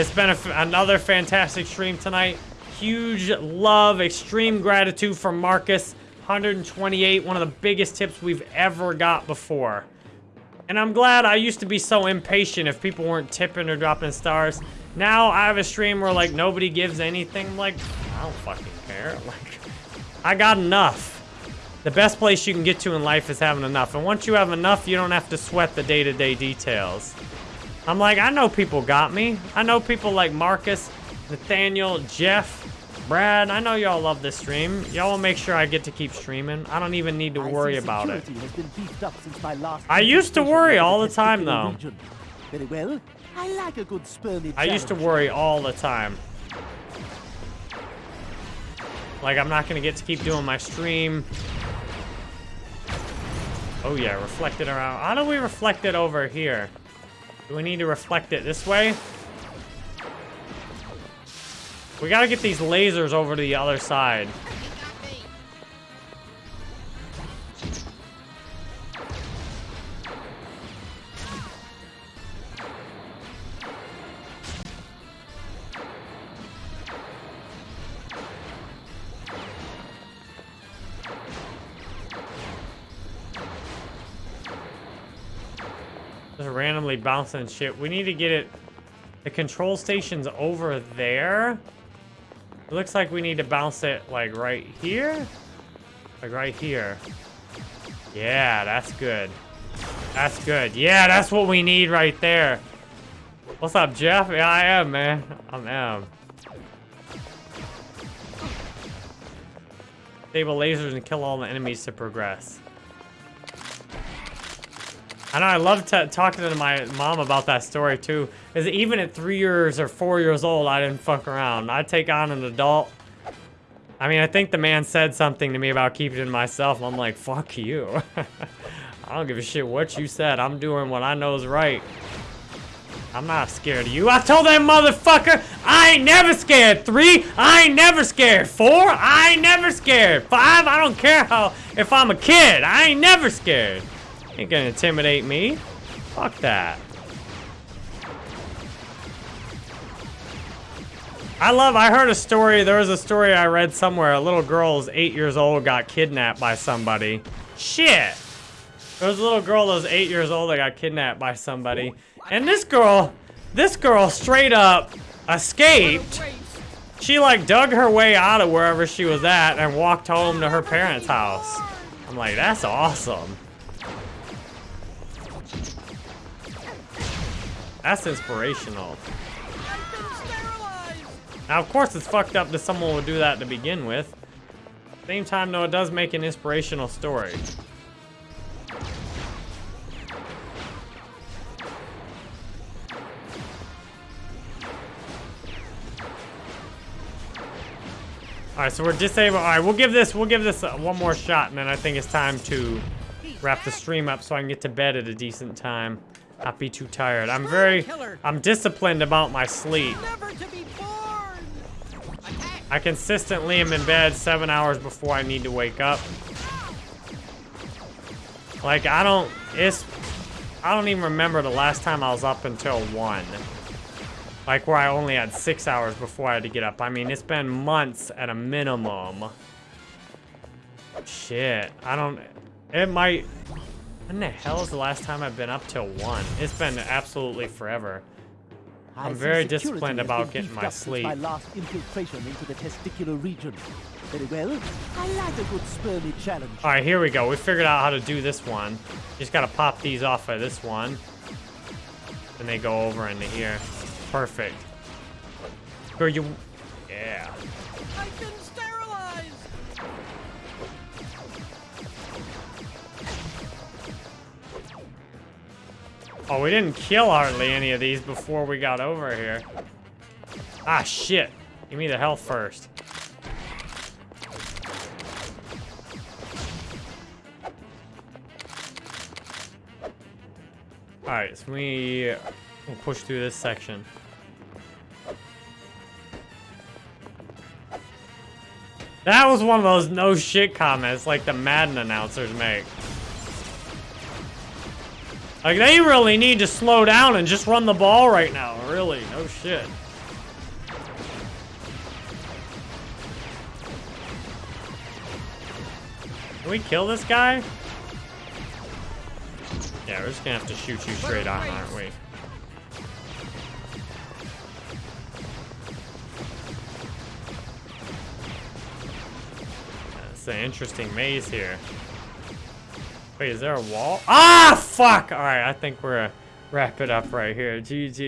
A: It's been another fantastic stream tonight. Huge love, extreme gratitude from Marcus. 128, one of the biggest tips we've ever got before. And I'm glad I used to be so impatient if people weren't tipping or dropping stars. Now I have a stream where like nobody gives anything. I'm like, I don't fucking care. [LAUGHS] Like, I got enough. The best place you can get to in life is having enough. And once you have enough, you don't have to sweat the day-to-day details. I'm like, I know people got me. I know people like Marcus, Nathaniel, Jeff, Brad. I know y'all love this stream. Y'all will make sure I get to keep streaming. I don't even need to worry about it.
J: security has been beefed up since my last
A: I used to worry all the time, though.
J: Very well. I like a good
A: I used to worry all the time. Like, I'm not gonna get to keep doing my stream. Oh yeah, reflect it around. How do we reflect it over here? Do we need to reflect it this way? We gotta get these lasers over to the other side. Randomly bouncing shit. We need to get it. The control station's over there. It looks like we need to bounce it like right here. Like right here. Yeah, that's good. That's good. Yeah, that's what we need right there. What's up, Jeff? Yeah, I am, man. I'm am. Disable lasers and kill all the enemies to progress. I know, I love talking to my mom about that story too. Is even at three years or four years old, I didn't fuck around. I'd take on an adult. I mean, I think the man said something to me about keeping it to myself. I'm like, fuck you. [LAUGHS] I don't give a shit what you said. I'm doing what I know is right. I'm not scared of you. I told that motherfucker I ain't never scared. Three, I ain't never scared. Four, I ain't never scared. Five, I don't care how if I'm a kid. I ain't never scared. Ain't gonna intimidate me. Fuck that. I love, I heard a story, there was a story I read somewhere. A little girl eight years old, got kidnapped by somebody. Shit. There was a little girl that was eight years old that got kidnapped by somebody. And this girl, this girl straight up escaped. She like dug her way out of wherever she was at and walked home to her parents' house. I'm like, that's awesome. That's inspirational. Now, of course, it's fucked up that someone would do that to begin with. Same time, though, it does make an inspirational story. All right, so we're disabled. All right, we'll give this we'll give this uh, one more shot, and then I think it's time to wrap the stream up so I can get to bed at a decent time. Not be too tired. I'm very, I'm disciplined about my sleep. I consistently am in bed seven hours before I need to wake up. Like, I don't, it's, I don't even remember the last time I was up until one. Like, where I only had six hours before I had to get up. I mean, it's been months at a minimum. Shit, I don't, it might, when the hell is the last time I've been up till one? It's been absolutely forever.
J: I
A: I'm very disciplined about getting my sleep.
J: My last infiltration into the testicular region. Very well. I like a good spermy challenge.
A: All right, here we go. We figured out how to do this one. Just gotta pop these off of this one. And they go over into here. Perfect. Or you... Yeah. Oh, we didn't kill hardly any of these before we got over here. Ah, shit. Give me the health first. Alright, so we we'll push through this section. That was one of those no shit comments like the Madden announcers make. Like, they really need to slow down and just run the ball right now. Really, no shit. Can we kill this guy? Yeah, we're just gonna have to shoot you straight on, aren't we? That's an interesting maze here. Wait, is there a wall? Ah, fuck! Alright, I think we're wrap it up right here. GG's.